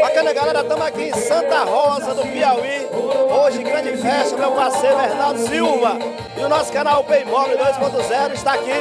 Bacana, galera, estamos aqui em Santa Rosa do Piauí. Hoje, grande festa, meu parceiro Hernaldo Silva. E o nosso canal Payball 2.0 está aqui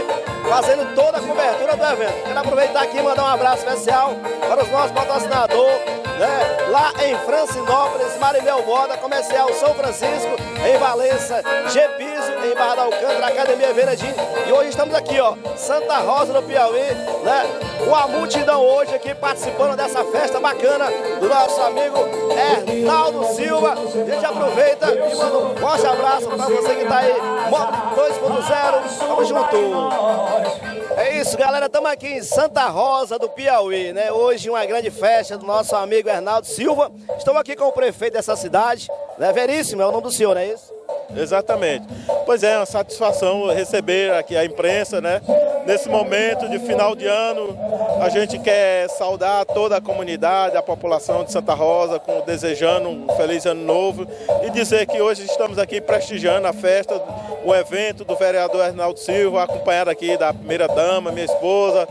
fazendo toda a cobertura do evento. Quero aproveitar aqui e mandar um abraço especial para os nossos patrocinadores, né? lá em Francinópolis, Marimel Moda, Comercial São Francisco, em Valença, G Piso, em Barra da Alcântara, Academia Veredim. E hoje estamos aqui, ó, Santa Rosa do Piauí, né? Com a multidão hoje aqui participando dessa festa bacana do nosso amigo Hernaldo Silva. A gente aproveita e manda um forte abraço para você que está aí, Mob 2.0. Tamo junto. É isso, galera. Estamos aqui em Santa Rosa do Piauí, né? Hoje uma grande festa do nosso amigo Hernaldo Silva. Estou aqui com o prefeito dessa cidade, né? Veríssimo, é o nome do senhor, não é isso? Exatamente. Pois é, uma satisfação receber aqui a imprensa, né? Nesse momento de final de ano, a gente quer saudar toda a comunidade, a população de Santa Rosa, com, desejando um feliz ano novo e dizer que hoje estamos aqui prestigiando a festa, o evento do vereador Arnaldo Silva, acompanhado aqui da primeira dama, minha esposa,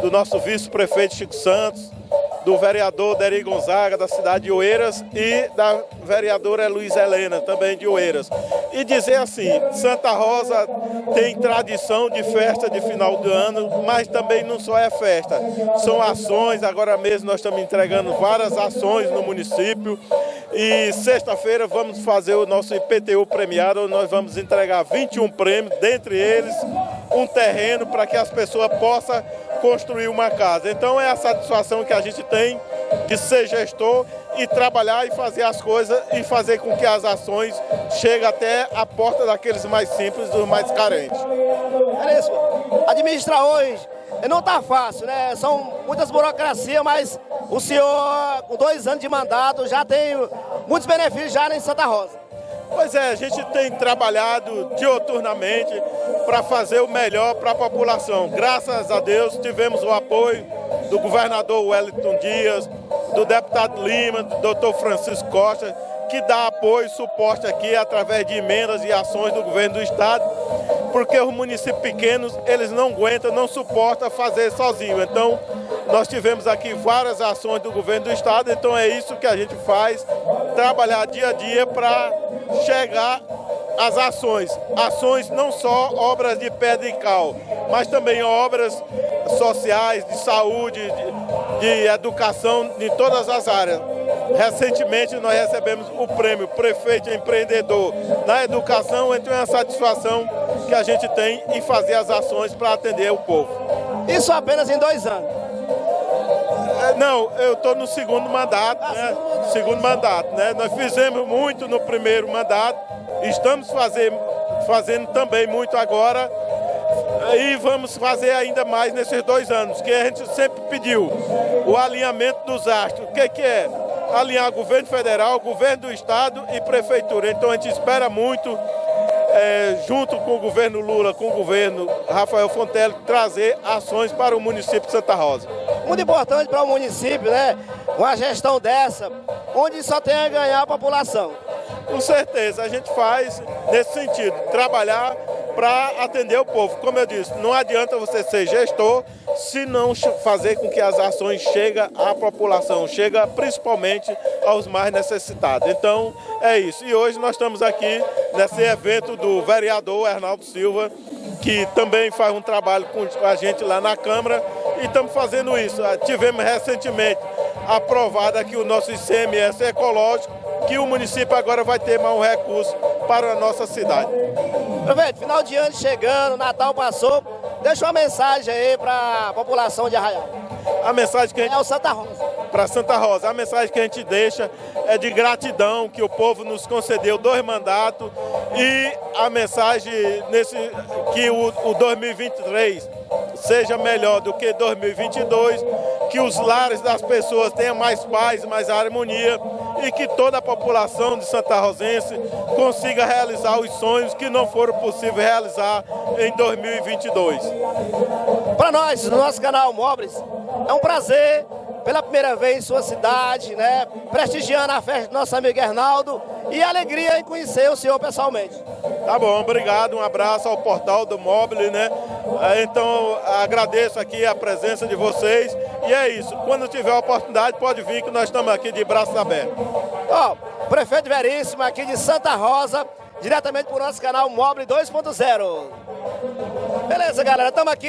do nosso vice-prefeito Chico Santos, do vereador Deri Gonzaga, da cidade de Oeiras, e da vereadora Luiz Helena, também de Oeiras. E dizer assim, Santa Rosa tem tradição de festa de final do ano, mas também não só é festa, são ações, agora mesmo nós estamos entregando várias ações no município, e sexta-feira vamos fazer o nosso IPTU premiado, nós vamos entregar 21 prêmios, dentre eles um terreno para que as pessoas possam construir uma casa. Então é a satisfação que a gente tem de ser gestor e trabalhar e fazer as coisas e fazer com que as ações cheguem até a porta daqueles mais simples, dos mais carentes. É isso. Administrar hoje não está fácil, né? São muitas burocracias, mas o senhor, com dois anos de mandato, já tem muitos benefícios já em Santa Rosa. Pois é, a gente tem trabalhado dioturnamente para fazer o melhor para a população. Graças a Deus tivemos o apoio do governador Wellington Dias, do deputado Lima, do doutor Francisco Costa, que dá apoio e suporte aqui através de emendas e ações do governo do estado, porque os municípios pequenos, eles não aguentam, não suportam fazer sozinho. Então, nós tivemos aqui várias ações do governo do estado, então é isso que a gente faz, trabalhar dia a dia para chegar às ações. Ações não só obras de pedra e cal, mas também obras sociais, de saúde, de, de educação, de todas as áreas. Recentemente nós recebemos o prêmio Prefeito Empreendedor na Educação, então é uma satisfação que a gente tem em fazer as ações para atender o povo. Isso apenas em dois anos? É, não, eu estou no segundo mandato, né? Segundo mandato, né? Nós fizemos muito no primeiro mandato, estamos fazendo, fazendo também muito agora e vamos fazer ainda mais nesses dois anos, que a gente sempre pediu o alinhamento dos astros. O que, que é? Alinhar governo federal, governo do estado e prefeitura. Então a gente espera muito é, junto com o governo Lula, com o governo Rafael Fontelli, trazer ações para o município de Santa Rosa. Muito importante para o município, né? Uma gestão dessa, onde só tem a ganhar a população. Com certeza, a gente faz nesse sentido, trabalhar para atender o povo. Como eu disse, não adianta você ser gestor se não fazer com que as ações cheguem à população, chega principalmente aos mais necessitados. Então, é isso. E hoje nós estamos aqui nesse evento do vereador Arnaldo Silva, que também faz um trabalho com a gente lá na Câmara, e estamos fazendo isso. Ah, tivemos recentemente aprovado aqui o nosso ICMS ecológico, que o município agora vai ter mais um recurso para a nossa cidade. Prefeito, final de ano chegando, Natal passou, deixa uma mensagem aí para a população de Arraial. A mensagem que a gente... É o Santa Rosa. Para Santa Rosa, a mensagem que a gente deixa é de gratidão, que o povo nos concedeu dois mandatos e a mensagem nesse que o, o 2023 seja melhor do que 2022, que os lares das pessoas tenham mais paz, mais harmonia e que toda a população de Santa Rosense consiga realizar os sonhos que não foram possíveis realizar em 2022. Para nós, no nosso canal Mobres, é um prazer pela primeira vez em sua cidade, né? Prestigiando a festa do nosso amigo Hernaldo e alegria em conhecer o senhor pessoalmente. Tá bom, obrigado, um abraço ao portal do Mobile, né? É, então agradeço aqui a presença de vocês E é isso. Quando tiver a oportunidade, pode vir que nós estamos aqui de braços abertos. Ó, oh, prefeito Veríssimo aqui de Santa Rosa, diretamente para o nosso canal Mobile 2.0. Beleza, galera, estamos aqui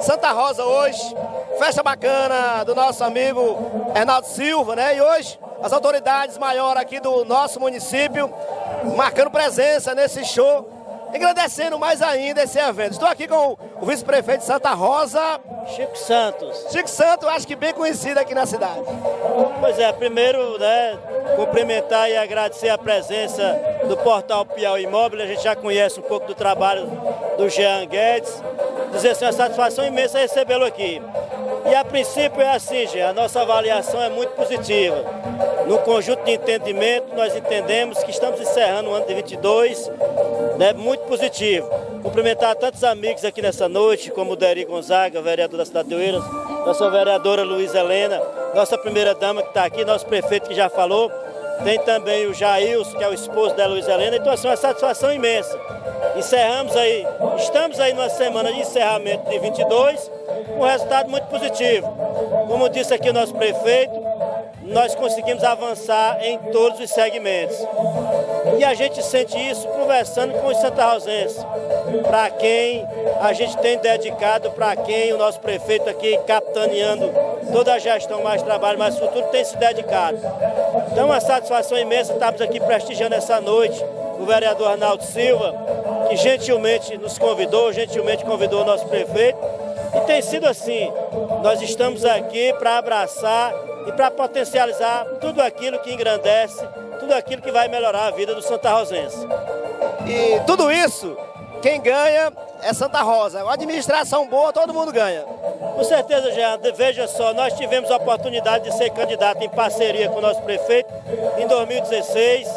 Santa Rosa hoje, festa bacana do nosso amigo Hernaldo Silva, né? E hoje as autoridades maiores aqui do nosso município marcando presença nesse show engrandecendo mais ainda esse evento. Estou aqui com o vice-prefeito de Santa Rosa. Chico Santos. Chico Santos, acho que bem conhecido aqui na cidade. Pois é, primeiro, né, cumprimentar e agradecer a presença do portal Piauí Imóvel. A gente já conhece um pouco do trabalho do Jean Guedes. Dizer assim, uma satisfação imensa recebê-lo aqui. E a princípio é assim, Jean, a nossa avaliação é muito positiva. No conjunto de entendimento, nós entendemos que estamos encerrando o ano de 22 né, muito positivo. Cumprimentar tantos amigos aqui nessa noite, como o Deri Gonzaga, vereador da cidade de Oeiras, nossa vereadora Luiz Helena, nossa primeira dama que está aqui, nosso prefeito que já falou, tem também o Jailson, que é o esposo da Luiz Helena, então assim, uma satisfação imensa. Encerramos aí, estamos aí numa semana de encerramento de 22, com um resultado muito positivo. Como disse aqui o nosso prefeito, nós conseguimos avançar em todos os segmentos. E a gente sente isso conversando com os santarrosenses, para quem a gente tem dedicado, para quem o nosso prefeito aqui, capitaneando toda a gestão Mais Trabalho, Mais Futuro, tem se dedicado. Então, uma satisfação imensa estarmos aqui prestigiando essa noite o vereador Arnaldo Silva, que gentilmente nos convidou, gentilmente convidou o nosso prefeito. E tem sido assim, nós estamos aqui para abraçar e para potencializar tudo aquilo que engrandece, tudo aquilo que vai melhorar a vida do Santa Rosense. E tudo isso, quem ganha é Santa Rosa. Uma administração boa, todo mundo ganha. Com certeza, Jean. Veja só, nós tivemos a oportunidade de ser candidato em parceria com o nosso prefeito em 2016.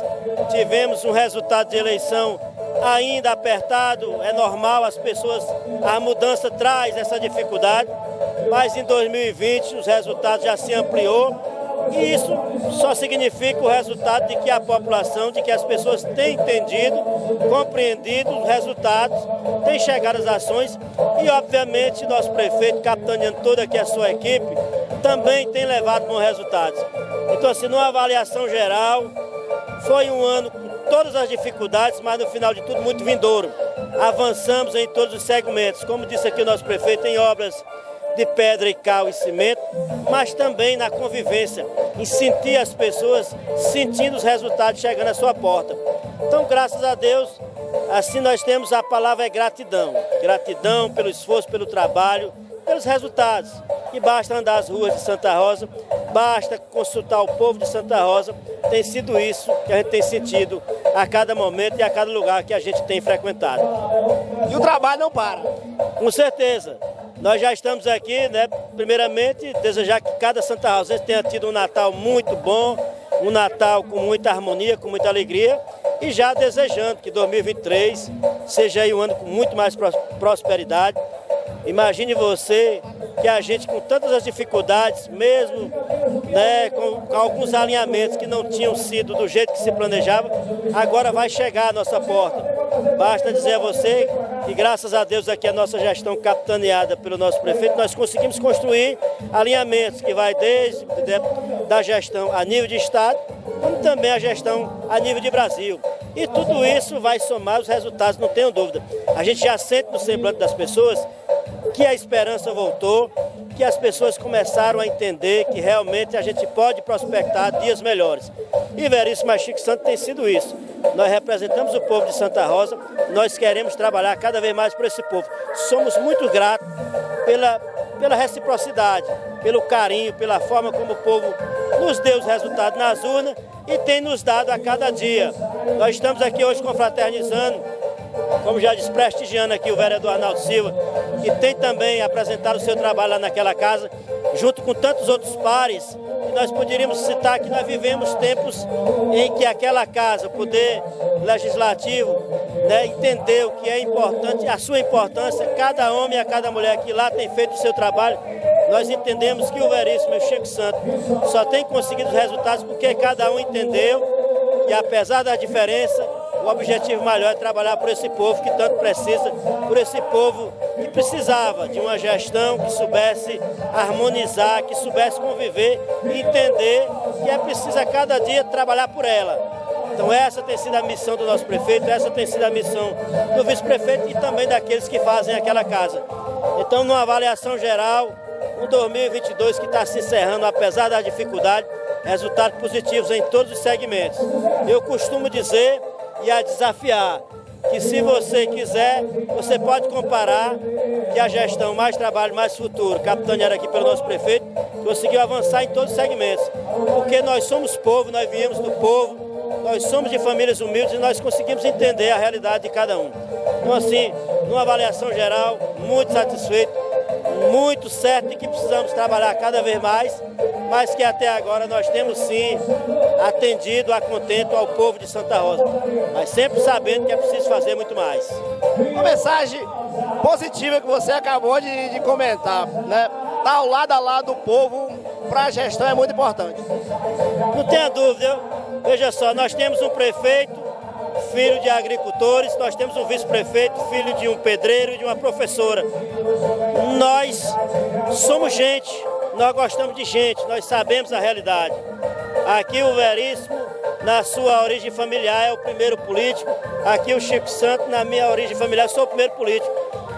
Tivemos um resultado de eleição ainda apertado, é normal, as pessoas, a mudança traz essa dificuldade mas em 2020 os resultados já se ampliou e isso só significa o resultado de que a população, de que as pessoas têm entendido, compreendido os resultados, têm chegado às ações e, obviamente, nosso prefeito, capitaneando toda aqui a sua equipe, também tem levado bons resultados. Então, assim, numa avaliação geral, foi um ano todas as dificuldades, mas no final de tudo muito vindouro. Avançamos em todos os segmentos, como disse aqui o nosso prefeito, em obras de pedra e cal e cimento, mas também na convivência, em sentir as pessoas sentindo os resultados chegando à sua porta. Então, graças a Deus, assim nós temos a palavra é gratidão. Gratidão pelo esforço, pelo trabalho, pelos resultados. E basta andar as ruas de Santa Rosa, basta consultar o povo de Santa Rosa. Tem sido isso que a gente tem sentido a cada momento e a cada lugar que a gente tem frequentado. E o trabalho não para. Com certeza. Nós já estamos aqui, né, primeiramente, desejar que cada Santa Rosense tenha tido um Natal muito bom, um Natal com muita harmonia, com muita alegria, e já desejando que 2023 seja aí um ano com muito mais prosperidade. Imagine você que a gente, com tantas as dificuldades, mesmo né, com, com, alguns alinhamentos que não tinham sido do jeito que se planejava, agora vai chegar à nossa porta. Basta dizer a você que graças a Deus aqui a nossa gestão capitaneada pelo nosso prefeito, nós conseguimos construir alinhamentos que vai desde da gestão a nível de Estado, como também a gestão a nível de Brasil. E tudo isso vai somar os resultados, não tenho dúvida. A gente já sente no semblante das pessoas que a esperança voltou, que as pessoas começaram a entender que realmente a gente pode prospectar dias melhores. E Veríssimo Chico Santo tem sido isso. Nós representamos o povo de Santa Rosa, nós queremos trabalhar cada vez mais por esse povo. Somos muito gratos pela, pela reciprocidade, pelo carinho, pela forma como o povo nos deu os resultados nas urnas e tem nos dado a cada dia. Nós estamos aqui hoje confraternizando, como já disse, prestigiando aqui o vereador Arnaldo Silva, que tem também apresentado o seu trabalho lá naquela casa, junto com tantos outros pares nós poderíamos citar que nós vivemos tempos em que aquela casa, o poder legislativo, né, entendeu que é importante, a sua importância, cada homem e a cada mulher que lá tem feito o seu trabalho, nós entendemos que o Veríssimo e o Chico Santo só tem conseguido os resultados porque cada um entendeu e apesar da diferença, o objetivo maior é trabalhar por esse povo que tanto precisa, por esse povo que precisava de uma gestão que soubesse harmonizar, que soubesse conviver e entender que é preciso a cada dia trabalhar por ela. Então essa tem sido a missão do nosso prefeito, essa tem sido a missão do vice-prefeito e também daqueles que fazem aquela casa. Então, numa avaliação geral, o 2022 que está se encerrando, apesar da dificuldade, resultados positivos em todos os segmentos. Eu costumo dizer e a desafiar que se você quiser, você pode comparar que a gestão Mais Trabalho, Mais Futuro, capitaneada aqui pelo nosso prefeito, conseguiu avançar em todos os segmentos. Porque nós somos povo, nós viemos do povo, nós somos de famílias humildes e nós conseguimos entender a realidade de cada um. Então, assim, numa avaliação geral, muito satisfeito, muito certo de que precisamos trabalhar cada vez mais, mas que até agora nós temos sim atendido a contento ao povo de Santa Rosa, mas sempre sabendo que é preciso fazer muito mais. Uma mensagem positiva que você acabou de, de comentar, né? Estar tá ao lado a lado do povo para a gestão é muito importante. Não tenha dúvida, Veja só, nós temos um prefeito, filho de agricultores, nós temos um vice-prefeito, filho de um pedreiro e de uma professora. Nós somos gente, nós gostamos de gente, nós sabemos a realidade. Aqui o Veríssimo, na sua origem familiar, é o primeiro político. Aqui o Chico Santo, na minha origem familiar, sou o primeiro político.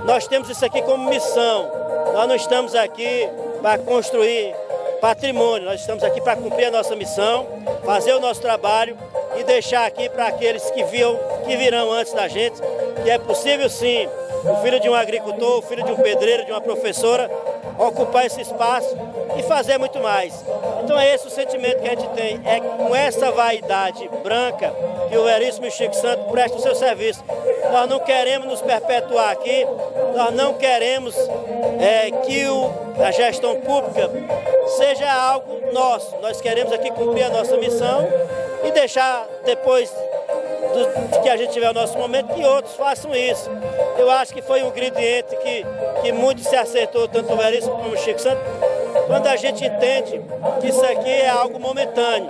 Nós temos isso aqui como missão. Nós não estamos aqui para construir patrimônio. Nós estamos aqui para cumprir a nossa missão, fazer o nosso trabalho e deixar aqui para aqueles que, viam, que virão antes da gente que é possível sim o filho de um agricultor, o filho de um pedreiro, de uma professora, ocupar esse espaço e fazer muito mais. Então é esse o sentimento que a gente tem, é com essa vaidade branca que o Veríssimo Chico Santo prestam o seu serviço. Nós não queremos nos perpetuar aqui, nós não queremos é, que o, a gestão pública seja algo nosso. Nós queremos aqui cumprir a nossa missão e deixar depois do, que a gente tiver o nosso momento, que outros façam isso. Eu acho que foi um ingrediente que, que muito se acertou, tanto o Veríssimo como o Chico Santos, quando a gente entende que isso aqui é algo momentâneo,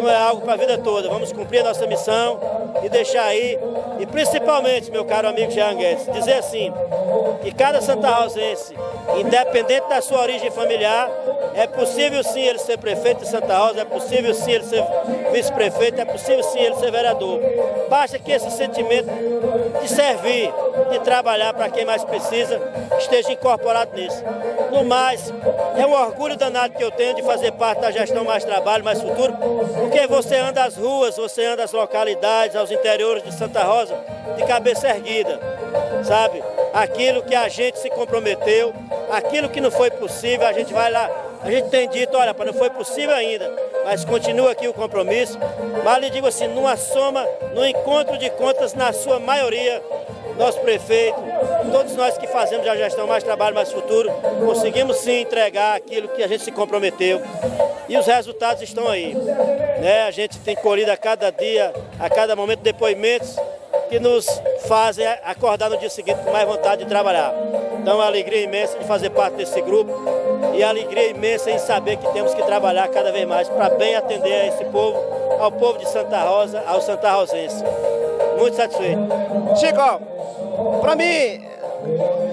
não é algo para a vida toda. Vamos cumprir a nossa missão e deixar aí, e principalmente, meu caro amigo Jean Guedes, dizer assim, que cada Santa Rosense, independente da sua origem familiar, é possível sim ele ser prefeito de Santa Rosa, é possível sim ele ser vice-prefeito, é possível sim ele ser vereador. Basta que esse sentimento de servir, de trabalhar para quem mais precisa, esteja incorporado nisso. No mais, é um orgulho danado que eu tenho de fazer parte da gestão Mais Trabalho, Mais Futuro, porque você anda às ruas, você anda às localidades, aos interiores de Santa Rosa, de cabeça erguida, sabe? Aquilo que a gente se comprometeu, aquilo que não foi possível, a gente vai lá a gente tem dito, olha, não foi possível ainda, mas continua aqui o compromisso. Mas lhe digo assim, numa soma, no encontro de contas, na sua maioria, nosso prefeito, todos nós que fazemos a gestão Mais Trabalho, Mais Futuro, conseguimos sim entregar aquilo que a gente se comprometeu. E os resultados estão aí. Né? A gente tem colhido a cada dia, a cada momento, depoimentos que nos fazem acordar no dia seguinte com mais vontade de trabalhar. Então, a alegria imensa de fazer parte desse grupo e a alegria imensa em saber que temos que trabalhar cada vez mais para bem atender a esse povo, ao povo de Santa Rosa, ao Santa Rosense. Muito satisfeito. Chico, para mim,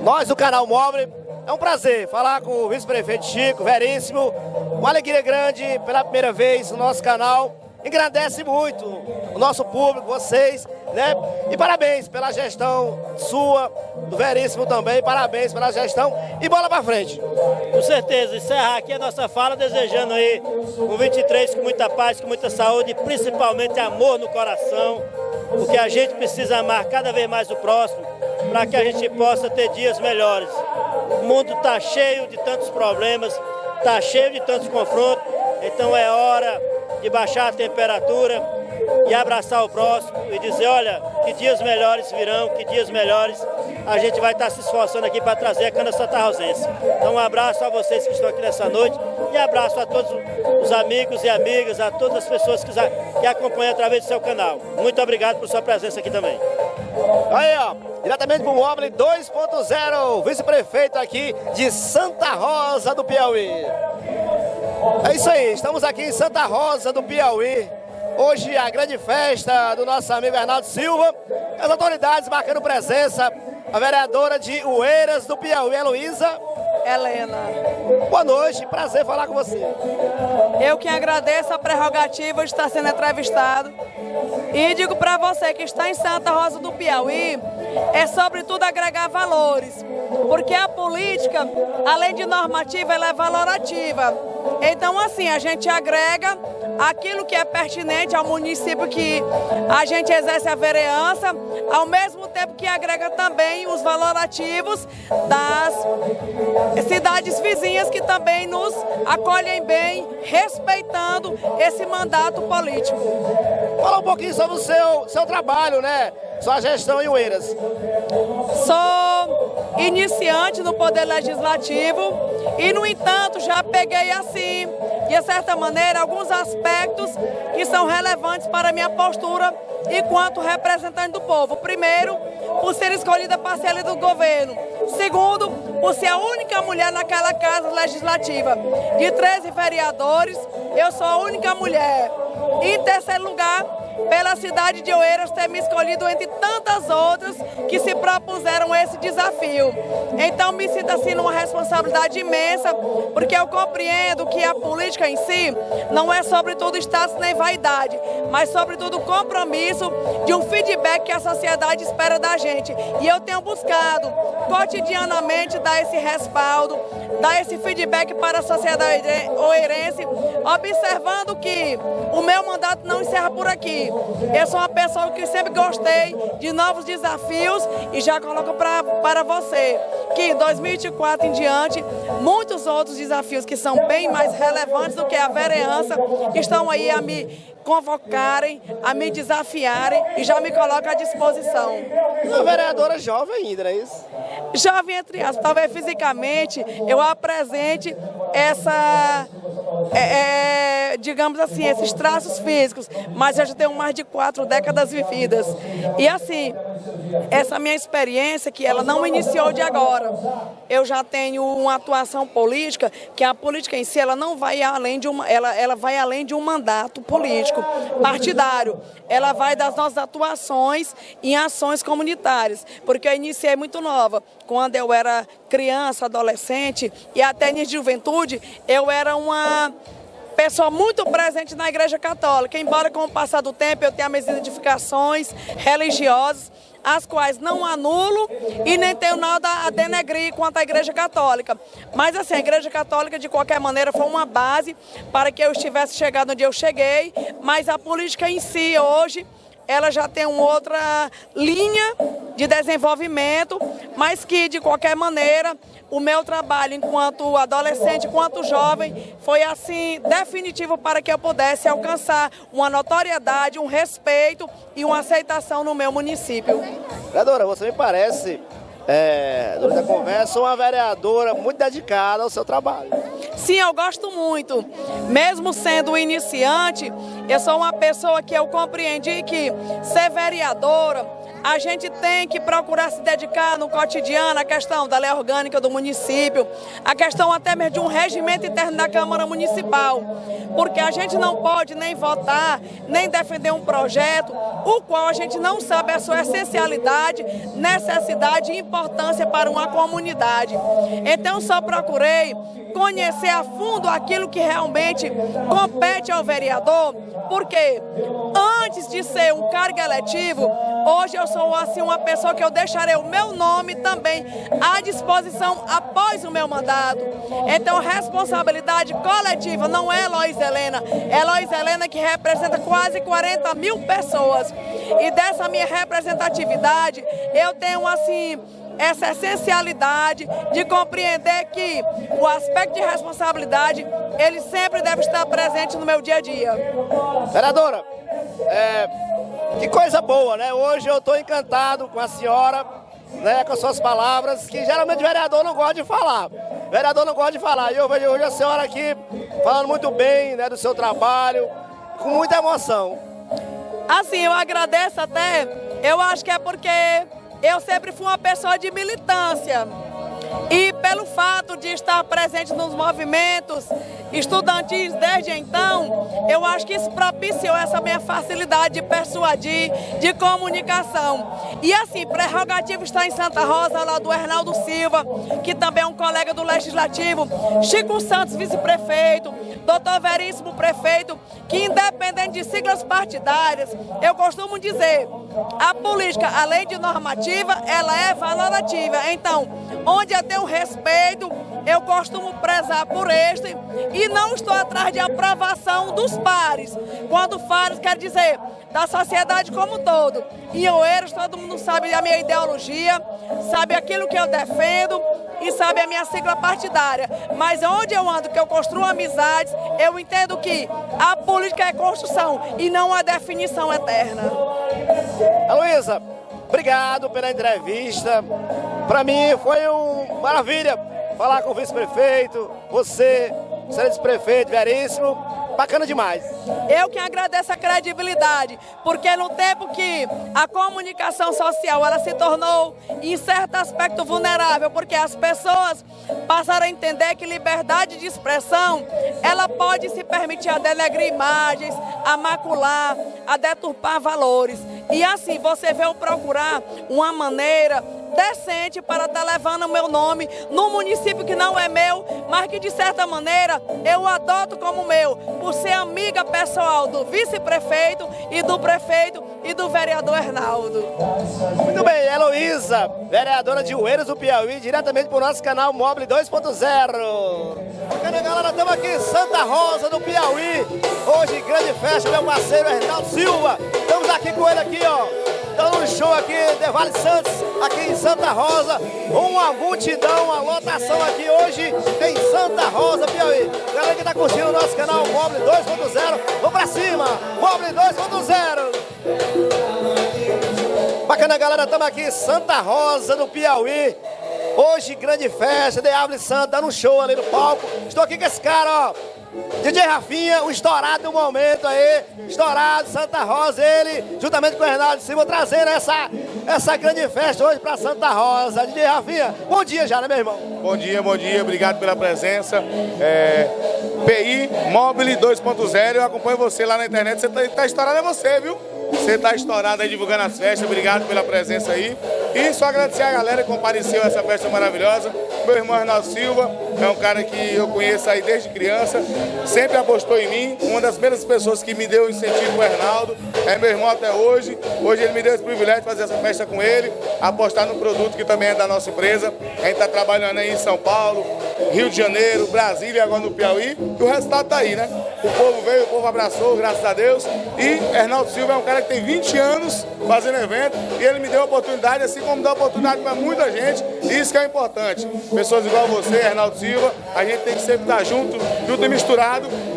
nós do canal Móvel, é um prazer falar com o vice-prefeito Chico, veríssimo. Uma alegria grande pela primeira vez no nosso canal. Engrandece muito o nosso público, vocês né? E parabéns pela gestão sua, do Veríssimo também, parabéns pela gestão e bola para frente. Com certeza, encerrar aqui a nossa fala desejando aí um 23 com muita paz, com muita saúde e principalmente amor no coração, porque a gente precisa amar cada vez mais o próximo para que a gente possa ter dias melhores. O mundo está cheio de tantos problemas, está cheio de tantos confrontos, então é hora de baixar a temperatura, e abraçar o próximo e dizer, olha, que dias melhores virão, que dias melhores a gente vai estar se esforçando aqui para trazer a cana Santa Rosense. Então um abraço a vocês que estão aqui nessa noite e abraço a todos os amigos e amigas, a todas as pessoas que, que acompanham através do seu canal. Muito obrigado por sua presença aqui também. Aí, ó, diretamente para o Mobile 2.0, vice-prefeito aqui de Santa Rosa do Piauí. É isso aí, estamos aqui em Santa Rosa do Piauí Hoje a grande festa do nosso amigo Arnaldo Silva. As autoridades marcando presença. A vereadora de Ueiras do Piauí, Heloísa Helena. Boa noite, prazer falar com você. Eu que agradeço a prerrogativa de estar sendo entrevistado. E digo para você que está em Santa Rosa do Piauí, é sobretudo agregar valores. Porque a política, além de normativa, ela é valorativa. Então, assim, a gente agrega aquilo que é pertinente ao município que a gente exerce a vereança, ao mesmo tempo que agrega também os valorativos das cidades vizinhas que também nos acolhem bem, respeitando esse mandato político. Fala um pouquinho sobre o seu, seu trabalho, né? Sua gestão em Oeiras. Sou iniciante no Poder Legislativo e, no entanto, já peguei assim, de certa maneira, alguns aspectos que são relevantes para a minha postura enquanto representante do povo. Primeiro, por ser escolhida parcela do governo. Segundo, por ser a única mulher naquela casa legislativa. De 13 vereadores, eu sou a única mulher. E em terceiro lugar, pela cidade de Oeiras ter me escolhido entre tantas outras que se propuseram esse desafio. Então me sinto assim numa responsabilidade imensa, porque eu compreendo que a política em si não é sobretudo status nem vaidade, mas sobretudo compromisso de um feedback que a sociedade espera da gente. E eu tenho buscado cotidianamente dar esse respaldo, dar esse feedback para a sociedade oeirense, observando que o meu mandato não encerra por aqui. Eu sou uma pessoa que sempre gostei de novos desafios e já coloco pra, para você que em 2024 em diante, muitos outros desafios que são bem mais relevantes do que a vereança estão aí a me convocarem, a me desafiarem e já me coloco à disposição. Uma vereadora jovem ainda, não é isso? Jovem entre aspas, talvez fisicamente eu apresente essa é, é, digamos assim, esses traços físicos, mas eu já tenho mais de quatro décadas vividas. E assim, essa minha experiência, que ela não iniciou de agora, eu já tenho uma atuação política, que a política em si, ela não vai além de uma, ela, ela vai além de um mandato político, partidário. Ela vai das nossas atuações em ações comunitárias, porque eu iniciei muito nova. Quando eu era criança, adolescente e até de juventude, eu era uma pessoa muito presente na Igreja Católica, embora com o passar do tempo eu tenha minhas identificações religiosas, as quais não anulo e nem tenho nada a denegrir quanto à Igreja Católica. Mas assim, a Igreja Católica de qualquer maneira foi uma base para que eu estivesse chegado onde eu cheguei, mas a política em si hoje ela já tem uma outra linha de desenvolvimento, mas que de qualquer maneira o meu trabalho enquanto adolescente, enquanto jovem, foi assim definitivo para que eu pudesse alcançar uma notoriedade, um respeito e uma aceitação no meu município. Vereadora, você me parece, é, durante a conversa, uma vereadora muito dedicada ao seu trabalho. Sim, eu gosto muito. Mesmo sendo iniciante, eu sou uma pessoa que eu compreendi que ser vereadora, a gente tem que procurar se dedicar no cotidiano à questão da lei orgânica do município, a questão até mesmo de um regimento interno da Câmara Municipal, porque a gente não pode nem votar, nem defender um projeto, o qual a gente não sabe a sua essencialidade, necessidade e importância para uma comunidade. Então só procurei conhecer a fundo aquilo que realmente compete ao vereador, porque antes de ser um cargo eletivo, hoje eu sou assim uma pessoa que eu deixarei o meu nome também à disposição após o meu mandato. Então, responsabilidade coletiva não é Lois Helena, é Lois Helena que representa quase 40 mil pessoas. E dessa minha representatividade, eu tenho assim essa essencialidade de compreender que o aspecto de responsabilidade, ele sempre deve estar presente no meu dia a dia. Vereadora, é, que coisa boa, né? Hoje eu estou encantado com a senhora, né, com as suas palavras, que geralmente o vereador não gosta de falar. O vereador não gosta de falar. E eu vejo hoje a senhora aqui falando muito bem né, do seu trabalho, com muita emoção. Assim, eu agradeço até, eu acho que é porque eu sempre fui uma pessoa de militância. E pelo fato de estar presente nos movimentos estudantis desde então, eu acho que isso propiciou essa minha facilidade de persuadir, de comunicação. E assim, prerrogativo está em Santa Rosa, lá do Hernaldo Silva, que também é um colega do Legislativo, Chico Santos, vice-prefeito, doutor Veríssimo, prefeito, que independente de siglas partidárias, eu costumo dizer, a política, além de normativa, ela é valorativa. Então, onde eu tenho respeito, eu costumo prezar por este e não estou atrás de aprovação dos pares. Quando pares quer dizer da sociedade como um todo. Em Oeiros, todo mundo sabe a minha ideologia, sabe aquilo que eu defendo e sabe a minha sigla partidária. Mas onde eu ando, que eu construo amizades, eu entendo que a política é construção e não a definição eterna. Luísa, obrigado pela entrevista. Para mim foi uma maravilha falar com o vice-prefeito, você, excelente prefeito, veríssimo, bacana demais. Eu que agradeço a credibilidade, porque no tempo que a comunicação social ela se tornou, em certo aspecto, vulnerável, porque as pessoas passaram a entender que liberdade de expressão, ela pode se permitir a denegrir imagens, a macular, a deturpar valores. E assim, você veio procurar uma maneira decente para estar tá levando o meu nome num município que não é meu, mas que de certa maneira eu adoto como meu, por ser amiga pessoal do vice-prefeito e do prefeito e do vereador Hernaldo. Muito bem, Heloísa, vereadora de Oeiras do Piauí, diretamente para o nosso canal Mobile 2.0. Bacana, galera, estamos aqui em Santa Rosa do Piauí. Hoje, grande festa, meu parceiro Hernaldo Silva. Estamos aqui com ele aqui, ó dando um show aqui de Vale Santos, aqui em Santa Rosa. Uma multidão, uma lotação aqui hoje em Santa Rosa, Piauí. Galera que tá curtindo o nosso canal Mobile 2.0, vamos pra cima! Mobile 2.0! Bacana, galera, estamos aqui em Santa Rosa, do Piauí. Hoje, grande festa de Árvore Santa, dando um show ali no palco. Estou aqui com esse cara, ó. DJ Rafinha, o estourado do momento aí, estourado, Santa Rosa, ele, juntamente com o Renato Silva, trazendo essa, essa grande festa hoje para Santa Rosa. DJ Rafinha, bom dia já, né, meu irmão? Bom dia, bom dia, obrigado pela presença. É, PI Mobile 2.0, eu acompanho você lá na internet, você tá, tá estourado é você, viu? Você tá estourado aí divulgando as festas, obrigado pela presença aí. E só agradecer a galera que compareceu a essa festa maravilhosa. Meu irmão Arnaldo Silva é um cara que eu conheço aí desde criança, sempre apostou em mim. Uma das primeiras pessoas que me deu incentivo, o Arnaldo, é meu irmão até hoje. Hoje ele me deu esse privilégio de fazer essa festa com ele, apostar no produto que também é da nossa empresa. A gente está trabalhando aí em São Paulo, Rio de Janeiro, Brasília e agora no Piauí. E o resultado está aí, né? O povo veio, o povo abraçou, graças a Deus. E Arnaldo Silva é um cara que tem 20 anos fazendo evento e ele me deu a oportunidade, assim como dá oportunidade para muita gente. Isso que é importante. Pessoas igual você, Arnaldo Silva, a gente tem que sempre estar junto, junto e misturado,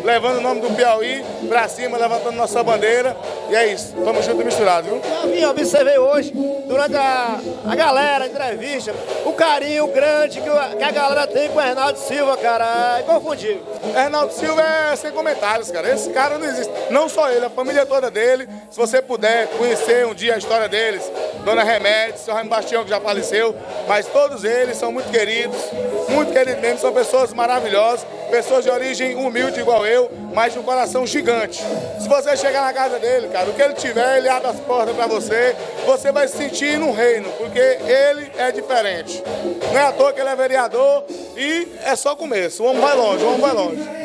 levando o nome do Piauí para cima, levantando nossa bandeira. E é isso, estamos juntos e misturados, viu? Eu observei hoje, durante a, a galera, a entrevista, o carinho grande que, o, que a galera tem com o Arnaldo Silva, cara, é inconfundível. Arnaldo Silva é sem comentários, cara. Esse cara não existe. Não só ele, a família toda dele. Se você puder conhecer um dia a história deles, Dona Remédio, seu Raimundo Bastião, que já faleceu, mas todos eles são muito queridos, muito queridos mesmo, são pessoas maravilhosas, pessoas de origem humilde igual eu, mas de um coração gigante. Se você chegar na casa dele, cara, o que ele tiver, ele abre as portas para você, você vai se sentir no reino, porque ele é diferente. Não é à toa que ele é vereador e é só começo. O homem vai longe, o homem vai longe.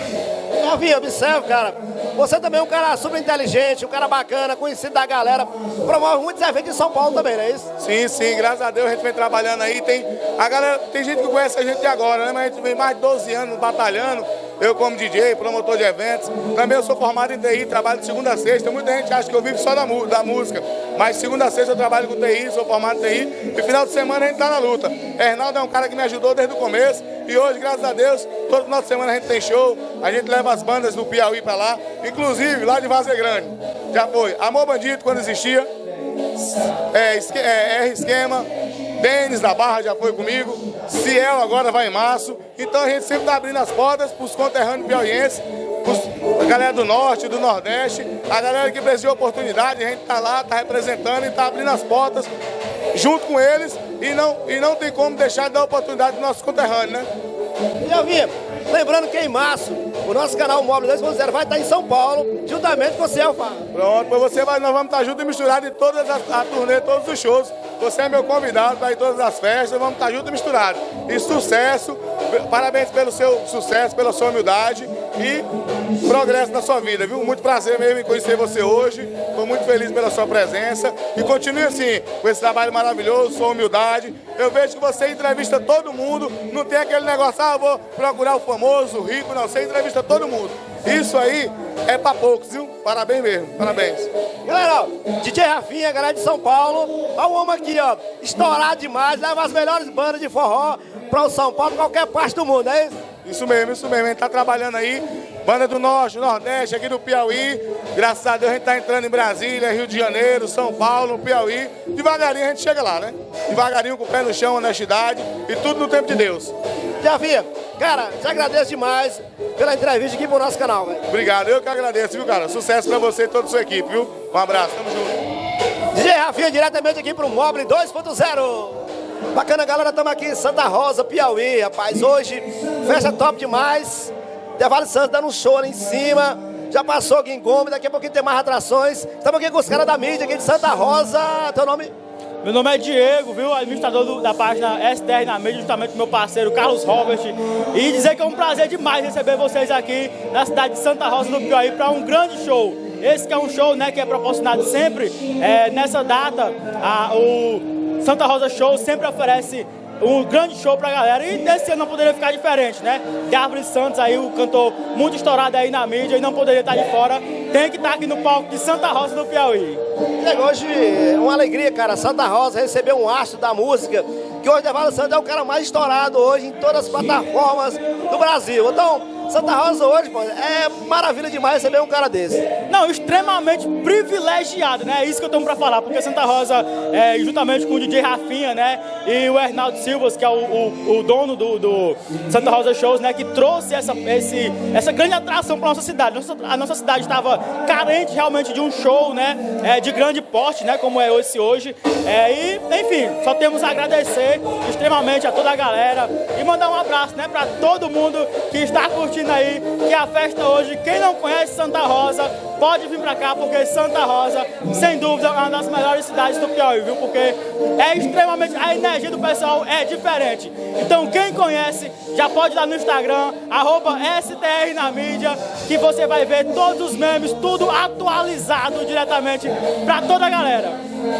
Novinho, observe, cara. Você também é um cara super inteligente, um cara bacana, conhecido da galera. Promove muitos eventos em São Paulo também, não é isso? Sim, sim, graças a Deus a gente vem trabalhando aí. Tem, a galera, tem gente que conhece a gente agora, né? Mas a gente vem mais de 12 anos batalhando. Eu como DJ, promotor de eventos. Também eu sou formado em TI, trabalho de segunda a sexta. Muita gente acha que eu vivo só da, da música. Mas segunda a sexta eu trabalho com TI, sou formado em TI. E final de semana a gente tá na luta. Hernaldo é um cara que me ajudou desde o começo. E hoje, graças a Deus, todo final de semana a gente tem show. A gente leva as bandas do Piauí pra lá. Inclusive, lá de Vaza Grande. Já foi Amor Bandido, quando existia. É, é, R Esquema. Denis da Barra já foi comigo. Ciel agora vai em março. Então a gente sempre está abrindo as portas para os conterrâneos piauienses, a galera do norte, do nordeste, a galera que precisa de oportunidade, a gente está lá, está representando e está abrindo as portas junto com eles e não, e não tem como deixar de dar oportunidade para nossos conterrâneos, né? E Alvinha, lembrando que em março o nosso canal Móvel 2.0 vai estar em São Paulo, juntamente com o Celfa. Pronto, você vai, nós vamos estar juntos e misturados em todas as a turnê, todos os shows. Você é meu convidado para ir todas as festas, vamos estar juntos e misturados. E sucesso, parabéns pelo seu sucesso, pela sua humildade e progresso na sua vida, viu? Muito prazer mesmo em conhecer você hoje. Estou muito feliz pela sua presença. E continue assim, com esse trabalho maravilhoso, sua humildade. Eu vejo que você entrevista todo mundo, não tem aquele negócio, ah, vou procurar o famoso, o rico, não. Você entrevista todo mundo. Isso aí é pra poucos, viu? Parabéns mesmo, parabéns. Galera, ó, DJ Rafinha, galera de São Paulo, ó o homem aqui, ó, estourado demais, leva as melhores bandas de forró para o São Paulo, qualquer parte do mundo, é isso? Isso mesmo, isso mesmo. A gente tá trabalhando aí, banda do Norte, Nordeste, aqui do Piauí. Graças a Deus a gente tá entrando em Brasília, Rio de Janeiro, São Paulo, Piauí. Devagarinho a gente chega lá, né? Devagarinho, com o pé no chão, honestidade e tudo no tempo de Deus. Rafinha, cara, te agradeço demais pela entrevista aqui pro nosso canal, velho. Obrigado, eu que agradeço, viu, cara? Sucesso pra você e toda a sua equipe, viu? Um abraço, tamo junto. DJ Rafinha, diretamente aqui pro Mobile 2.0. Bacana, galera, estamos aqui em Santa Rosa, Piauí, rapaz. Hoje, festa top demais. Devale Santos dando um show ali em cima. Já passou Gomes, daqui a pouquinho tem mais atrações. Estamos aqui com os caras da mídia aqui de Santa Rosa. Teu nome? Meu nome é Diego, viu? Administrador do, da página STR na mídia, justamente meu parceiro Carlos Robert. E dizer que é um prazer demais receber vocês aqui na cidade de Santa Rosa do Piauí para um grande show. Esse que é um show né, que é proporcionado sempre é, nessa data. A, o Santa Rosa Show sempre oferece um grande show pra galera. E desse ano não poderia ficar diferente, né? Árvore Santos aí, o cantor muito estourado aí na mídia e não poderia estar de fora. Tem que estar aqui no palco de Santa Rosa do Piauí. Hoje é uma alegria, cara. Santa Rosa recebeu um astro da música, que hoje Devalo Santos é o cara mais estourado hoje em todas as plataformas do Brasil. Então, Santa Rosa hoje, pô, é maravilha demais receber um cara desse. Não, extremamente privilegiado, né? É isso que eu tenho pra falar, porque Santa Rosa, é, juntamente com o DJ Rafinha, né? E o Hernaldo Silvas, que é o, o, o dono do, do, Santa Rosa Shows, né? Que trouxe essa, esse, essa grande atração pra nossa cidade. Nossa, a nossa cidade estava carente realmente de um show, né? É, de grande porte, né? Como é esse hoje. É, e, enfim, só temos a agradecer extremamente a toda a galera e mandar um abraço, né? Pra todo mundo que está curtindo curtindo aí que a festa hoje, quem não conhece Santa Rosa, pode vir pra cá, porque Santa Rosa, sem dúvida, é uma das melhores cidades do Piauí, viu? Porque é extremamente, a energia do pessoal é diferente. Então quem conhece, já pode ir lá no Instagram, arroba STR na mídia, que você vai ver todos os memes, tudo atualizado diretamente pra toda a galera.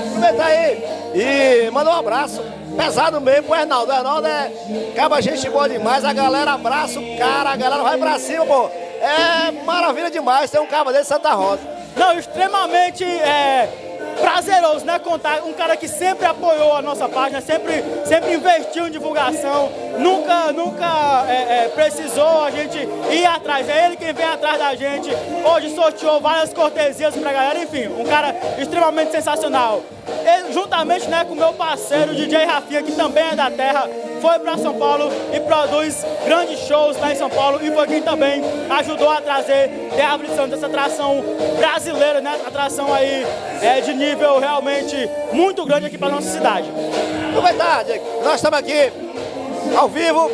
Aproveita aí e manda um abraço pesado mesmo pro Arnaldo. O Arnaldo é acaba gente boa demais, a galera abraça o cara, a galera vai pra cima, pô. É maravilha demais ter um cabo desse Santa Rosa. Não, extremamente é, prazeroso, né? Contar um cara que sempre apoiou a nossa página, sempre, sempre investiu em divulgação, nunca, nunca é, é, precisou a gente ir atrás. É ele quem vem atrás da gente. Hoje sorteou várias cortesias pra galera, enfim, um cara extremamente sensacional. Ele, juntamente né, com meu parceiro DJ Rafinha, que também é da terra, foi para São Paulo e produz grandes shows lá em São Paulo e foi quem também ajudou a trazer The Árvore Santos, essa atração brasileira, né? Atração aí é, de nível realmente muito grande aqui para nossa cidade. É verdade, nós estamos aqui ao vivo,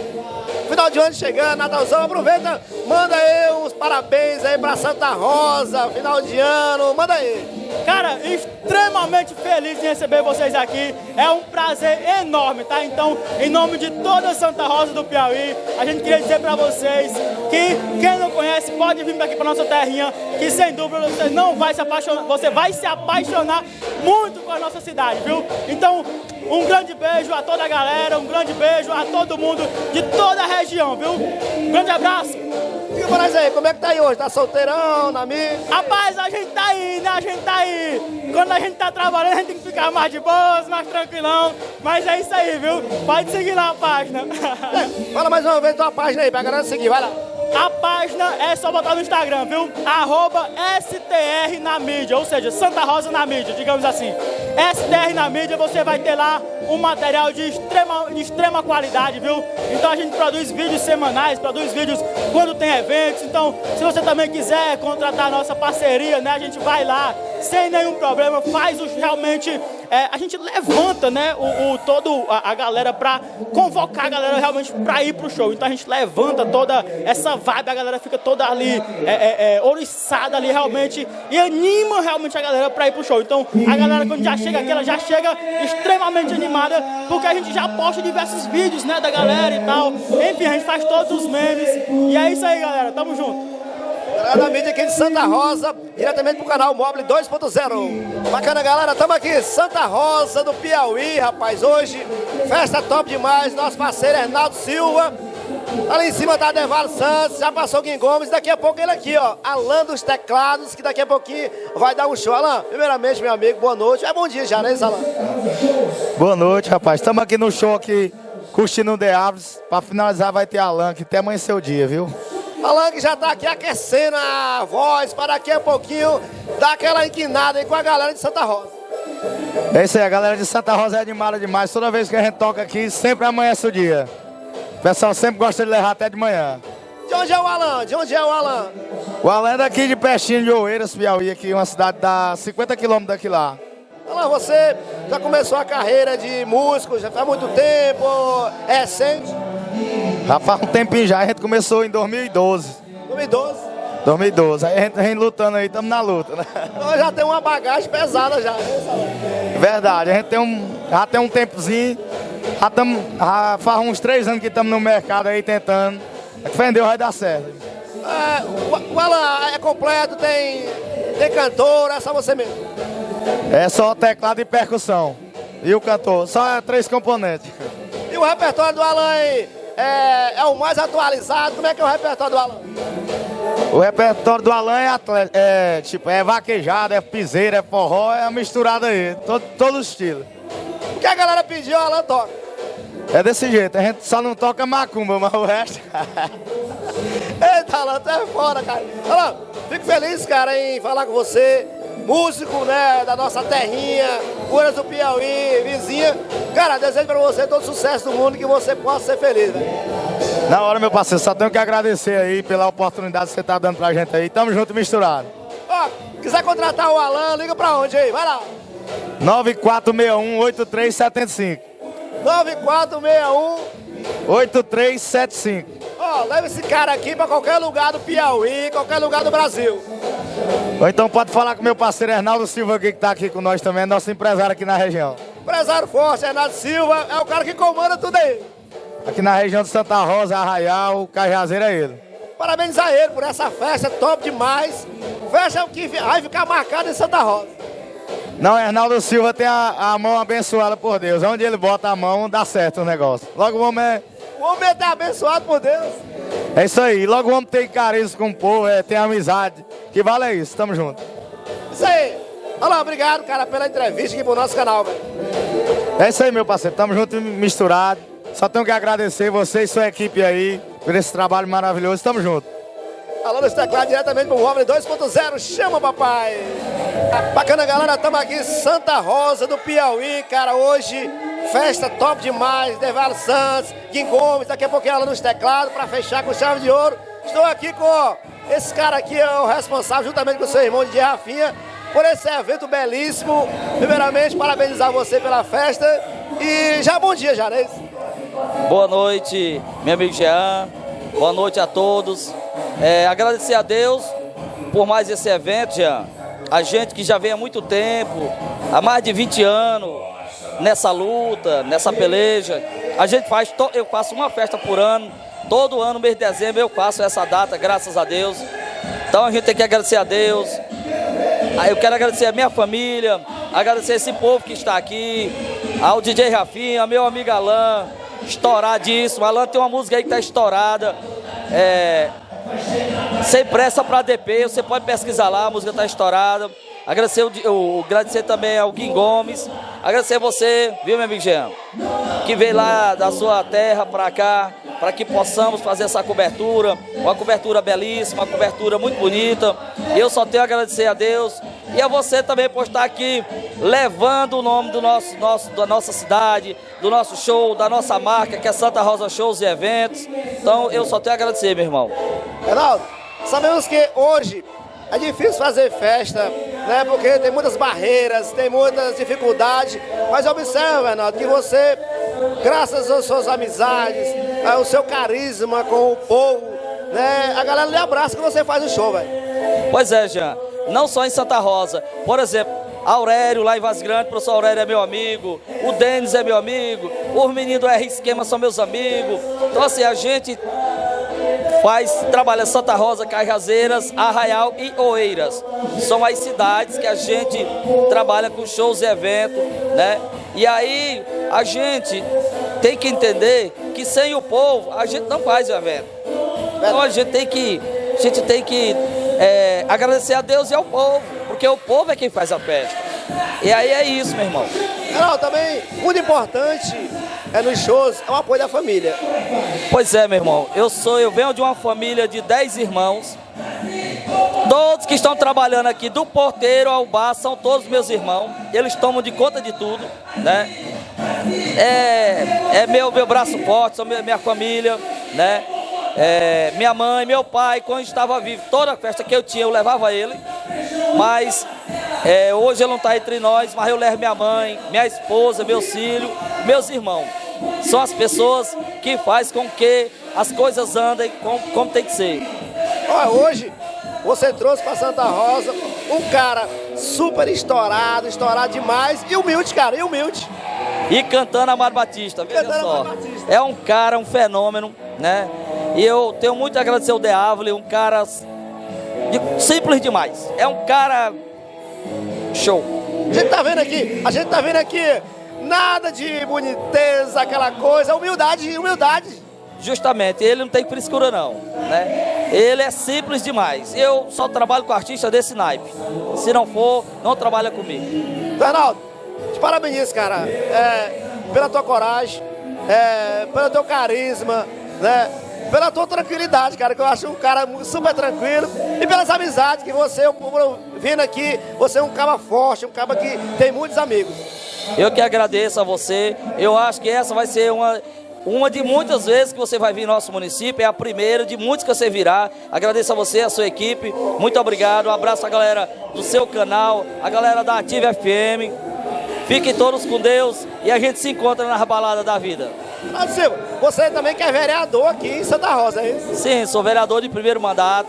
final de ano chegando, Natalzão, aproveita, manda aí uns parabéns aí para Santa Rosa, final de ano, manda aí. Cara, extremamente feliz em receber vocês aqui. É um prazer enorme, tá? Então, em nome de toda Santa Rosa do Piauí, a gente queria dizer para vocês que quem não conhece pode vir aqui para nossa terrinha, que sem dúvida você não vai se apaixonar, você vai se apaixonar muito com a nossa cidade, viu? Então, um grande beijo a toda a galera, um grande beijo a todo mundo de toda a região, viu? Um grande abraço. Nós aí, como é que tá aí hoje? Tá solteirão, na mídia? Rapaz, a gente tá aí, né? A gente tá aí. Quando a gente tá trabalhando, a gente tem que ficar mais de boas, mais tranquilão. Mas é isso aí, viu? Pode seguir lá a página. Fala mais uma vez tua página aí, pra galera seguir, vai lá. A página é só botar no Instagram, viu? Arroba STR na mídia, ou seja, Santa Rosa na mídia, digamos assim. STR na mídia, você vai ter lá um material de extrema, de extrema qualidade, viu? Então a gente produz vídeos semanais, produz vídeos quando tem eventos. Então, se você também quiser contratar nossa parceria, né? A gente vai lá sem nenhum problema, faz os realmente é, a gente levanta, né, o, o todo a, a galera para convocar a galera realmente para ir pro show. Então a gente levanta toda essa vibe, a galera fica toda ali é, é, é, oriçada ali realmente e anima realmente a galera para ir pro show. Então a galera quando já chega aqui, ela já chega extremamente animada, porque a gente já posta diversos vídeos, né, da galera e tal. Enfim, a gente faz todos os memes. E é isso aí, galera. Tamo junto. Galera da mídia aqui de Santa Rosa, diretamente pro canal Mobile 2.0. Bacana, galera, estamos aqui, Santa Rosa do Piauí, rapaz. Hoje, festa top demais. Nosso parceiro Hernaldo Silva. Ali em cima tá Deval Santos, já passou o Guim Gomes. Daqui a pouco ele aqui, ó, Alan dos Teclados, que daqui a pouquinho vai dar um show. Alan, primeiramente, meu amigo, boa noite. É bom dia já, né, Alan? Boa noite, rapaz. Estamos aqui no show aqui, curtindo o The Aves. Pra finalizar vai ter Alan, que até amanhecer o dia, viu? Alan que já tá aqui aquecendo a voz para daqui a pouquinho dar aquela inquinada aí com a galera de Santa Rosa. É isso aí, a galera de Santa Rosa é animada demais. Toda vez que a gente toca aqui, sempre amanhece o dia. O pessoal sempre gosta de levar até de manhã. De onde é o Alan? De onde é o Alan? O Alan é daqui de Peixinho de Oeiras, Piauí, aqui, uma cidade da 50 quilômetros daqui lá. Alan, você já começou a carreira de músico, já faz muito tempo, é recente? Já faz um tempinho já, a gente começou em 2012. 2012? 2012, aí a gente vem lutando aí, estamos na luta, né? Então já tem uma bagagem pesada já, né, Verdade, a gente tem um, já tem um tempozinho, já, tamo, já faz uns três anos que estamos no mercado aí tentando. Defendeu, vai dar certo. É, o, o Alan é completo, tem, tem cantor, é só você mesmo? É só teclado e percussão. E o cantor, só três componentes. E o repertório do Alan aí é, é o mais atualizado? Como é que é o repertório do Alan? O repertório do Alan é, atleta, é tipo, é vaquejado, é piseira, é forró, é misturado aí, todo, todo estilo. O que a galera pediu, o Alan toca? É desse jeito, a gente só não toca macumba, mas o resto. Eita, Alan, tu é fora, cara. Alan, fico feliz, cara, em falar com você. Músico, né, da nossa terrinha, Curas do Piauí, vizinha. Cara, desejo pra você todo sucesso do mundo e que você possa ser feliz, velho. Na hora, meu parceiro, só tenho que agradecer aí pela oportunidade que você tá dando pra gente aí. Tamo junto misturado. Ó, quiser contratar o Alan, liga pra onde aí? Vai lá. 9461-8375. 9461-8375. Ó, leva esse cara aqui pra qualquer lugar do Piauí, qualquer lugar do Brasil. Ou então pode falar com meu parceiro Hernaldo Silva aqui, que tá aqui com nós também, é nosso empresário aqui na região. Empresário forte, Hernaldo Silva, é o cara que comanda tudo aí. Aqui na região de Santa Rosa, Arraial, Cajazeiro é ele. Parabéns a ele por essa festa top demais. Festa que vai ficar marcada em Santa Rosa. Não, Hernaldo Silva tem a, a, mão abençoada por Deus. Onde ele bota a mão, dá certo o negócio. Logo o homem é. O homem é abençoado por Deus. É isso aí. Logo o homem tem carisma com o povo, é, tem amizade. Que vale é isso. Tamo junto. Isso aí. Olá, obrigado, cara, pela entrevista aqui pro nosso canal, velho. É isso aí, meu parceiro. Tamo junto misturado. Só tenho que agradecer você e sua equipe aí por esse trabalho maravilhoso. Tamo junto. Alô dos teclados diretamente pro Móvel 2.0. Chama, papai! Bacana, galera. Estamos aqui em Santa Rosa do Piauí, cara. Hoje, festa top demais. Devalo Santos, Guim Gomes. Daqui a pouquinho ela nos teclados para fechar com chave de ouro. Estou aqui com esse cara aqui, é o responsável, juntamente com o seu irmão de Rafinha, por esse evento belíssimo. Primeiramente, parabenizar você pela festa. E já bom dia, já, né? Boa noite, meu amigo Jean. Boa noite a todos. É, agradecer a Deus por mais esse evento, Jean. A gente que já vem há muito tempo, há mais de 20 anos, nessa luta, nessa peleja. A gente faz, eu faço uma festa por ano. Todo ano, mês de dezembro, eu faço essa data, graças a Deus. Então a gente tem que agradecer a Deus. Eu quero agradecer a minha família, agradecer esse povo que está aqui, ao DJ Rafinha, meu amigo Alain, estouradíssimo. Alan tem uma música aí que tá estourada. É, sem pressa para DP, você pode pesquisar lá, a música tá estourada. Agradecer, o, agradecer também ao Guim Gomes. Agradecer você, viu, meu amigo Jean? Que veio lá da sua terra para cá, para que possamos fazer essa cobertura. Uma cobertura belíssima, uma cobertura muito bonita. Eu só tenho a agradecer a Deus e a você também por estar aqui levando o nome do nosso, nosso, da nossa cidade, do nosso show, da nossa marca, que é Santa Rosa Shows e Eventos. Então eu só tenho a agradecer, meu irmão. Reinaldo, sabemos que hoje é difícil fazer festa, né? Porque tem muitas barreiras, tem muitas dificuldades. Mas observa, Renato, que você, graças às suas amizades, ao seu carisma com o povo, né? A galera lhe abraça quando você faz o show, velho. Pois é, Jean. Não só em Santa Rosa. Por exemplo, Aurélio lá em Vaz Grande, o professor Aurélio é meu amigo, o Denis é meu amigo, os meninos do R Esquema são meus amigos. Então assim, a gente faz, trabalha Santa Rosa, Cajazeiras, Arraial e Oeiras. São as cidades que a gente trabalha com shows e eventos, né? E aí a gente tem que entender que sem o povo a gente não faz o evento. Então a gente tem que, a gente tem que é, agradecer a Deus e ao povo, porque o povo é quem faz a festa. E aí é isso, meu irmão. Não, também, muito importante é nos shows, é o apoio da família. Pois é, meu irmão. Eu sou, eu venho de uma família de 10 irmãos. Todos que estão trabalhando aqui, do porteiro ao bar, são todos meus irmãos. Eles tomam de conta de tudo, né? É, é meu, meu braço forte, são minha, família, né? É, minha mãe, meu pai, quando estava vivo, toda festa que eu tinha, eu levava ele. Mas é, hoje ele não está entre nós, mas eu levo minha mãe, minha esposa, meus filhos, meus irmãos. São as pessoas que fazem com que as coisas andem como, como tem que ser. Olha, hoje você trouxe para Santa Rosa um cara super estourado, estourado demais e humilde, cara, e humilde. E cantando Amaro Batista, veja Cantando só. Batista. É um cara, um fenômeno, né? E eu tenho muito a agradecer ao Deavle, um cara de- simples demais. É um cara show. A gente tá vendo aqui, a gente tá vendo aqui nada de boniteza, aquela coisa, humildade, humildade. Justamente, ele não tem frescura não, né? Ele é simples demais. Eu só trabalho com artista desse naipe. Se não for, não trabalha comigo. Fernaldo, te parabenizo, cara, é, pela tua coragem, é, pelo teu carisma, né? Pela tua tranquilidade, cara, que eu acho um cara super tranquilo. E pelas amizades que você, vindo aqui, você é um cara forte, um cara que tem muitos amigos. Eu que agradeço a você. Eu acho que essa vai ser uma, uma de muitas vezes que você vai vir nosso município. É a primeira de muitas que você virá. Agradeço a você, a sua equipe. Muito obrigado. Um abraço à galera do seu canal, a galera da Ativa FM. Fiquem todos com Deus e a gente se encontra na balada da vida. Fernando Silva, você também que é vereador aqui em Santa Rosa, é isso? Sim, sou vereador de primeiro mandato,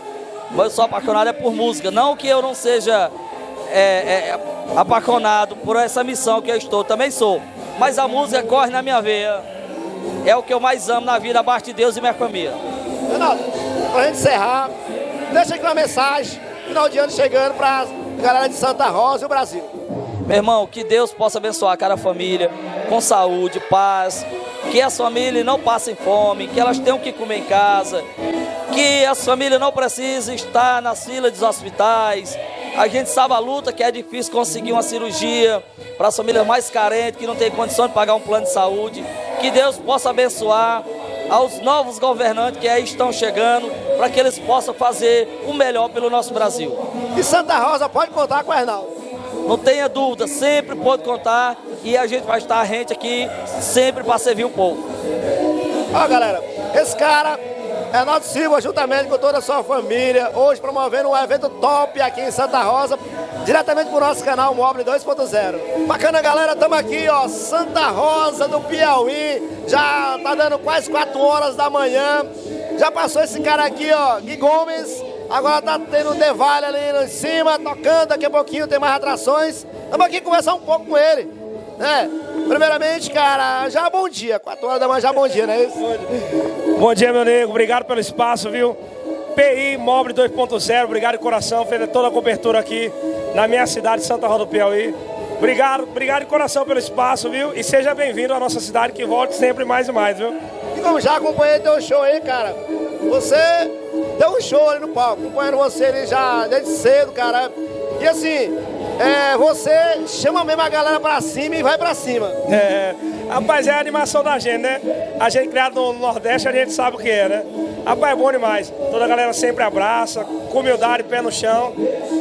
mas sou apaixonado é por música. Não que eu não seja é, é, apaixonado por essa missão que eu estou, também sou. Mas a música corre na minha veia. É o que eu mais amo na vida, abaixo de Deus e minha família. Fernando, pra gente encerrar, deixa aqui uma mensagem, final de ano chegando pra galera de Santa Rosa e o Brasil. Meu irmão, que Deus possa abençoar cada família com saúde, paz, que as famílias não passem fome, que elas tenham que comer em casa, que as famílias não precisem estar nas filas dos hospitais. A gente sabe a luta que é difícil conseguir uma cirurgia para as famílias mais carentes, que não têm condição de pagar um plano de saúde. Que Deus possa abençoar aos novos governantes que aí estão chegando, para que eles possam fazer o melhor pelo nosso Brasil. E Santa Rosa pode contar com o Arnaldo. Não tenha dúvida, sempre pode contar e a gente vai estar rente aqui sempre para servir o povo. Ó, galera, esse cara, Arnaldo Silva, juntamente com toda a sua família, hoje promovendo um evento top aqui em Santa Rosa, diretamente pro nosso canal Mobile 2.0. Bacana, galera, estamos aqui, ó, Santa Rosa do Piauí, já tá dando quase 4 horas da manhã, já passou esse cara aqui, ó, Gui Gomes, agora tá tendo um Devale ali lá em cima, tocando, daqui a pouquinho tem mais atrações, estamos aqui conversar um pouco com ele, né? Primeiramente, cara, já bom dia, 4 horas da manhã já bom dia, né? Isso? Bom dia, meu nego. Obrigado pelo espaço, viu? PI Mobile 2.0, obrigado de coração. Fez toda a cobertura aqui na minha cidade, Santa Rosa do Piauí. Obrigado, obrigado de coração pelo espaço, viu? E seja bem-vindo à nossa cidade, que volte sempre mais e mais, viu? E como já acompanhei teu show aí, cara, você deu um show ali no palco, acompanhando você ali já desde cedo, cara. E assim, é, você chama mesmo a galera pra cima e vai pra cima. É, rapaz, é a animação da gente, né? A gente criado no Nordeste, a gente sabe o que é, né? Rapaz, é bom demais. Toda a galera sempre abraça, com humildade, pé no chão.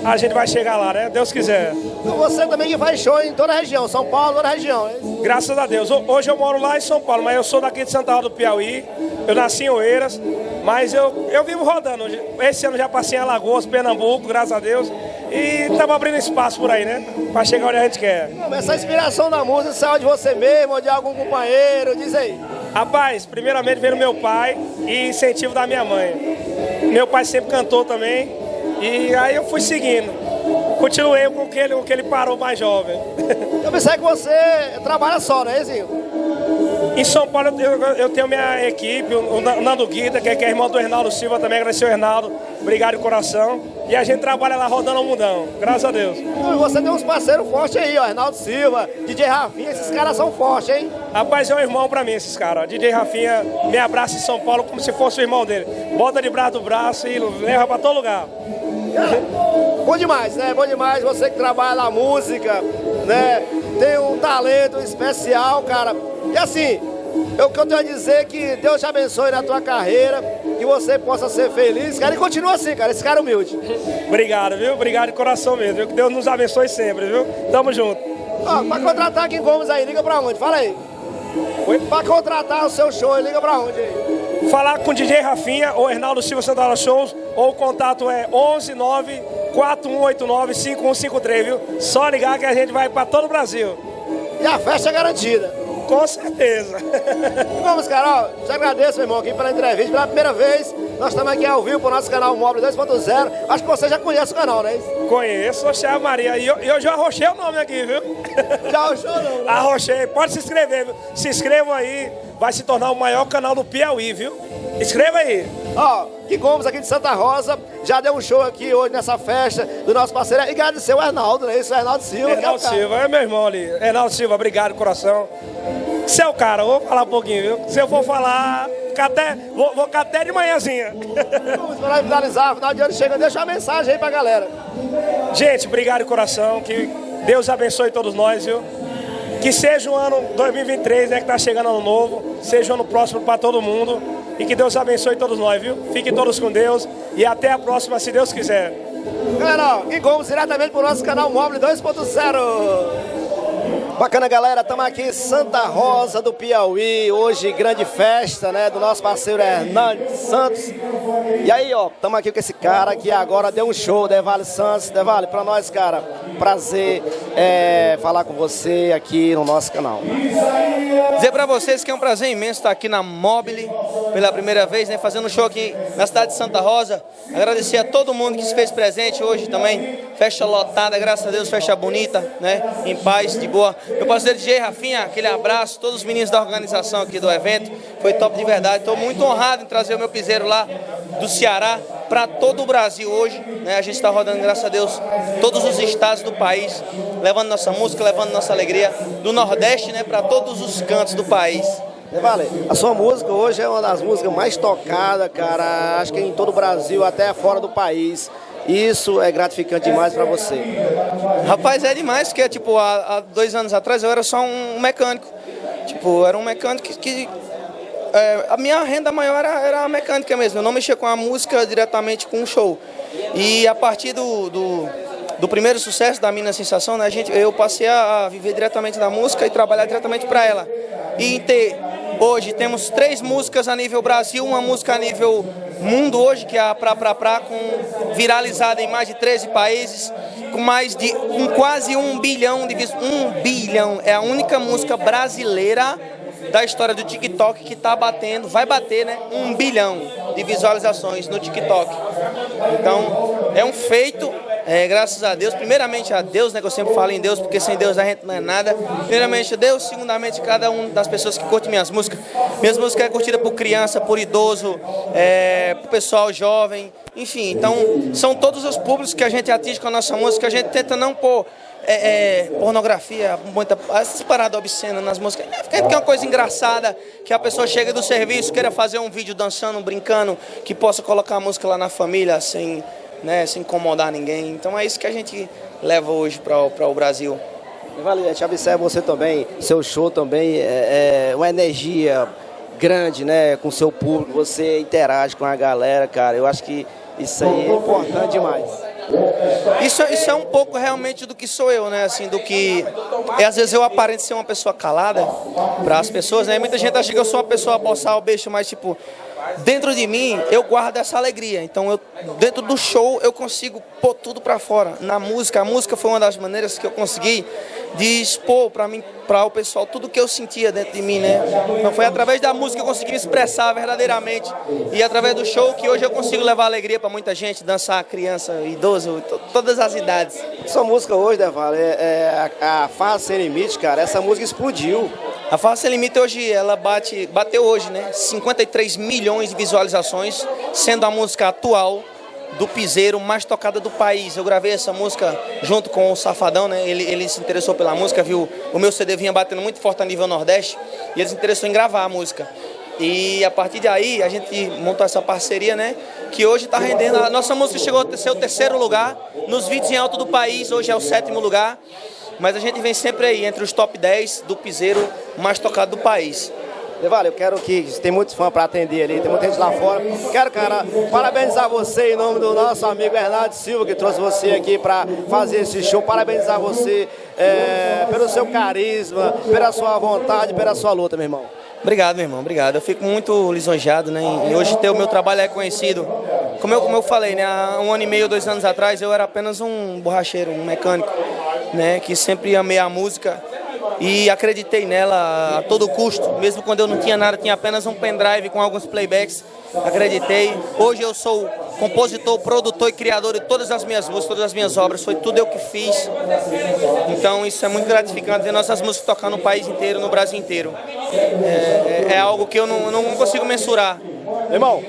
A gente vai chegar lá, né? Deus quiser. Então você também que faz show em toda a região, São Paulo, toda a região. Graças a Deus. Ho- Hoje eu moro lá em São Paulo, mas eu sou daqui de Santa Rosa do Piauí. Eu nasci em Oeiras, Mas eu, eu vivo rodando. Esse ano já passei em Alagoas, Pernambuco, graças a Deus. E estamos abrindo espaço por aí, né? Para chegar onde a gente quer. Essa inspiração da música saiu de você mesmo ou de algum companheiro? Diz aí. Rapaz, primeiramente veio meu pai e incentivo da minha mãe. Meu pai sempre cantou também. E aí eu fui seguindo. Continuei com o que ele, com que ele parou mais jovem. Eu pensei que você trabalha só, né, Zinho? Em São Paulo eu, eu tenho minha equipe, o Nando Guida, que é, que é irmão do Reinaldo Silva também, agradecer o Reinaldo, obrigado de coração. E a gente trabalha lá rodando o mundão, graças a Deus. E você tem uns parceiros fortes aí, ó, Reinaldo Silva, DJ Rafinha, esses caras são fortes, hein? Rapaz, é um irmão pra mim esses caras. DJ Rafinha me abraça em São Paulo como se fosse o irmão dele. Bota de braço do braço e leva pra todo lugar. bom demais, né? Bom demais você que trabalha na música, né? Tem um talento especial, cara e assim, eu, o que eu tenho a dizer que Deus te abençoe na tua carreira, que você possa ser feliz, cara, e continua assim, cara, esse cara é humilde. Obrigado, viu? Obrigado de coração mesmo, viu? Que Deus nos abençoe sempre, viu? Tamo junto. Ó, pra contratar aqui em Gomes aí, liga pra onde? Fala aí. Oi? Pra contratar o seu show, liga pra onde aí? Falar com o DJ Rafinha ou Hernaldo Silva Santana Shows, ou o contato é 11 9 4189 5153, viu? Só ligar que a gente vai pra todo o Brasil. E a festa é garantida. Com certeza. Vamos, Carol. Te agradeço, meu irmão, aqui pela entrevista. Pela primeira vez, nós estamos aqui ao vivo para o nosso canal Móvel 2.0. Acho que você já conhece o canal, né? Conheço, Oxé Maria. E eu, eu, já arrochei o nome aqui, viu? Já arrochou não? Né? Arrochei. Pode se inscrever, viu? Se inscrevam aí. Vai se tornar o maior canal do Piauí, viu? Escreva aí. Ó, que Gomes aqui de Santa Rosa, já deu um show aqui hoje nessa festa do nosso parceiro. E agradecer o Hernaldo, né? Isso, o Hernaldo Silva. Hernaldo é Silva, é meu irmão ali. Hernaldo Silva, obrigado, coração. Você é o cara, vou falar um pouquinho, viu? Se eu for falar, até, vou, vou até de manhãzinha. Vamos para finalizar, final de ano chega, deixa uma mensagem aí pra galera. Gente, obrigado coração, que Deus abençoe todos nós, viu? Que seja o ano 2023, né, que tá chegando ano novo, seja um ano próximo para todo mundo e que Deus abençoe todos nós, viu? Fiquem todos com Deus e até a próxima, se Deus quiser. Galera, e Gomes diretamente pro nosso canal Móvel 2.0. Bacana, galera, estamos aqui em Santa Rosa do Piauí, hoje grande festa, né, do nosso parceiro Hernandes Santos. E aí, ó, estamos aqui com esse cara que agora deu um show, Devale Santos. Devale, para nós, cara, prazer é, falar com você aqui no nosso canal. Dizer para vocês que é um prazer imenso estar aqui na Mobile pela primeira vez, né, fazendo um show aqui na cidade de Santa Rosa. Agradecer a todo mundo que se fez presente hoje também. Festa lotada, graças a Deus, festa bonita, né, em paz, de boa. Meu parceiro DJ Rafinha, aquele abraço, todos os meninos da organização aqui do evento, foi top de verdade. Estou muito honrado em trazer o meu piseiro lá do Ceará para todo o Brasil hoje. Né? A gente está rodando, graças a Deus, todos os estados do país, levando nossa música, levando nossa alegria do Nordeste né, para todos os cantos do país. Vale, a sua música hoje é uma das músicas mais tocadas, cara, acho que em todo o Brasil, até fora do país. Isso é gratificante demais para você. Rapaz, é demais, porque tipo, há, há, dois anos atrás eu era só um mecânico. Tipo, era um mecânico que. que é, a minha renda maior era, era a mecânica mesmo. Eu não mexia com a música diretamente com o show. E a partir do, do, do primeiro sucesso da Mina Sensação, né, a gente, eu passei a viver diretamente da música e trabalhar diretamente para ela. E ter Hoje temos três músicas a nível Brasil, uma música a nível mundo hoje, que é a Pra Pra Pra, com, viralizada em mais de 13 países, com mais de com quase um bilhão de um bilhão. É a única música brasileira da história do TikTok que está batendo, vai bater, né? Um bilhão de visualizações no TikTok. Então, é um feito é, graças a Deus, primeiramente a Deus, né, que eu sempre falo em Deus, porque sem Deus a gente não é nada. Primeiramente a Deus, segundamente cada uma das pessoas que curtem minhas músicas. Minhas músicas é curtida por criança, por idoso, é, por pessoal jovem, enfim. Então, são todos os públicos que a gente atinge com a nossa música. A gente tenta não pôr é, é, pornografia, muita, essas paradas obscenas nas músicas. É, é uma coisa engraçada, que a pessoa chega do serviço, queira fazer um vídeo dançando, brincando, que possa colocar a música lá na família, sem né, sem incomodar ninguém. Então é isso que a gente leva hoje para o Brasil. Vale, te observa você também, seu show também é, é uma energia grande, né, com seu público, você interage com a galera, cara. Eu acho que isso aí é importante demais. Isso, isso é um pouco realmente do que sou eu, né? Assim, do que. É, às vezes eu aparento ser uma pessoa calada para as pessoas, né? Muita gente acha que eu sou uma pessoa boçal, beijo, mas tipo, dentro de mim eu guardo essa alegria. Então, eu, dentro do show, eu consigo pôr tudo para fora. Na música, a música foi uma das maneiras que eu consegui de expor para mim, para o pessoal, tudo que eu sentia dentro de mim, né? Então, foi através da música que eu consegui me expressar verdadeiramente. E através do show que hoje eu consigo levar alegria para muita gente, dançar criança, idoso, todas as idades. Sua música hoje, Deval, é, é a, a Fase Sem Limite, cara, essa música explodiu. A Sem Limite hoje, ela bate, bateu hoje, né? 53 milhões de visualizações, sendo a música atual do piseiro mais tocada do país. Eu gravei essa música junto com o Safadão, né? Ele, ele se interessou pela música, viu? O meu CD vinha batendo muito forte a nível Nordeste e ele se interessou em gravar a música. E a partir daí a gente montou essa parceria, né? Que hoje está rendendo. A nossa música chegou a ser o terceiro lugar nos vídeos em alto do país, hoje é o sétimo lugar. Mas a gente vem sempre aí entre os top 10 do piseiro mais tocado do país. Vale, eu quero que tem muitos fãs para atender ali, tem muita gente lá fora. Quero, cara, parabenizar você em nome do nosso amigo Bernardo Silva, que trouxe você aqui para fazer esse show. Parabenizar você é, pelo seu carisma, pela sua vontade, pela sua luta, meu irmão. Obrigado, meu irmão, obrigado. Eu fico muito lisonjeado, né? E hoje ter o meu trabalho é conhecido. Como eu, como eu falei, né? Há um ano e meio, dois anos atrás, eu era apenas um borracheiro, um mecânico, né? Que sempre amei a música e acreditei nela a todo custo, mesmo quando eu não tinha nada, tinha apenas um pendrive com alguns playbacks, acreditei. Hoje eu sou compositor, produtor e criador de todas as minhas músicas, todas as minhas obras, foi tudo eu que fiz. Então isso é muito gratificante ver nossas músicas tocar no país inteiro, no Brasil inteiro. É, é, é algo que eu não, não consigo mensurar. Irmão,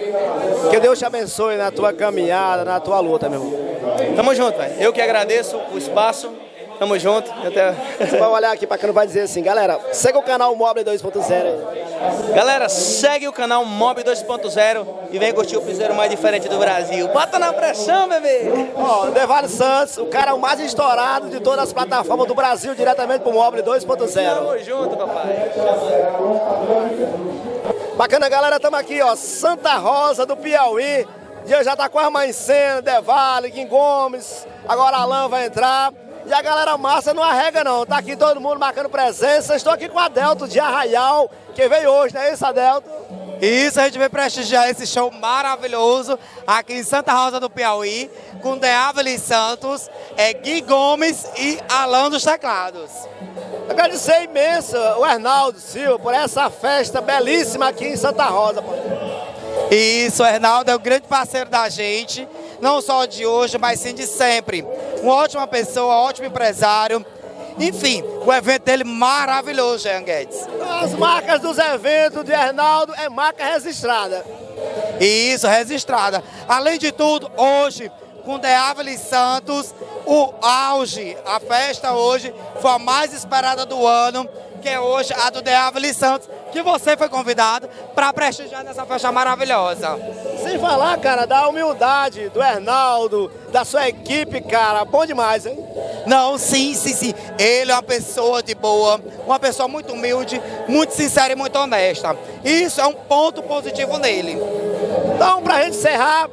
que Deus te abençoe na tua caminhada, na tua luta, meu irmão. Tamo junto, velho. Eu que agradeço o espaço. Tamo junto. Até... Você vai olhar aqui pra cá, não vai dizer assim, galera, segue o canal Mob 2.0 Galera, segue o canal Mob 2.0 e vem curtir o piseiro mais diferente do Brasil. Bota na pressão, bebê! Ó, oh, Devale Santos, o cara mais estourado de todas as plataformas do Brasil, diretamente pro Mob 2.0. Tamo junto, papai. Bacana, galera, tamo aqui, ó, Santa Rosa do Piauí. Dia já tá quase amanhecendo, Devale, Kim Gomes, agora Alan vai entrar. E a galera massa não arrega não, tá aqui todo mundo marcando presença. Estou aqui com a Adelto de Arraial, que veio hoje, não é isso, Adelto? Isso, a gente veio prestigiar esse show maravilhoso aqui em Santa Rosa do Piauí, com Deáveli Santos, é, Gui Gomes e Alan dos Teclados. Agradecer imenso o Arnaldo Silva por essa festa belíssima aqui em Santa Rosa. Isso, o Arnaldo é o grande parceiro da gente não só de hoje, mas sim de sempre. Uma ótima pessoa, um ótimo empresário. Enfim, o evento dele maravilhoso, Jean Guedes. As marcas dos eventos de Arnaldo é marca registrada. Isso, registrada. Além de tudo, hoje, com Deáveli Santos, o auge, a festa hoje foi a mais esperada do ano, que é hoje a do Deáveli Santos, que você foi convidado para prestigiar nessa festa maravilhosa. Sem falar, cara, da humildade do Hernaldo, da sua equipe, cara, bom demais, hein? Não, sim, sim, sim. Ele é uma pessoa de boa, uma pessoa muito humilde, muito sincera e muito honesta. Isso é um ponto positivo nele. Então, pra gente encerrar,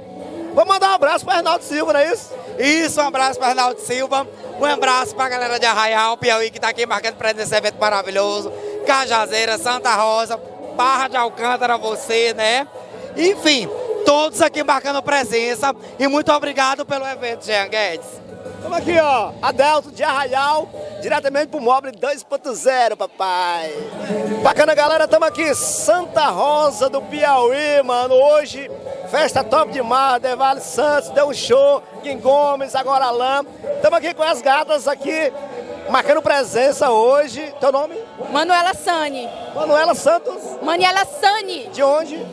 vou mandar um abraço para Arnaldo Silva, não é isso? Isso, um abraço para Arnaldo Silva. Um abraço para a galera de Arraial, Piauí, que está aqui marcando presença nesse evento maravilhoso. Cajazeira, Santa Rosa, Barra de Alcântara, você, né? Enfim, todos aqui marcando presença e muito obrigado pelo evento, Jean Guedes. Estamos aqui, ó, Adelto de Arraial, diretamente pro Mobile 2.0, papai. Bacana, galera, estamos aqui, Santa Rosa do Piauí, mano. Hoje, festa top demais, Devale Santos, deu um show, Kim Gomes, agora Alain. Estamos aqui com as gatas aqui, marcando presença hoje. Teu nome? Manuela Sani. Manuela Santos? Manuela Sani. De onde?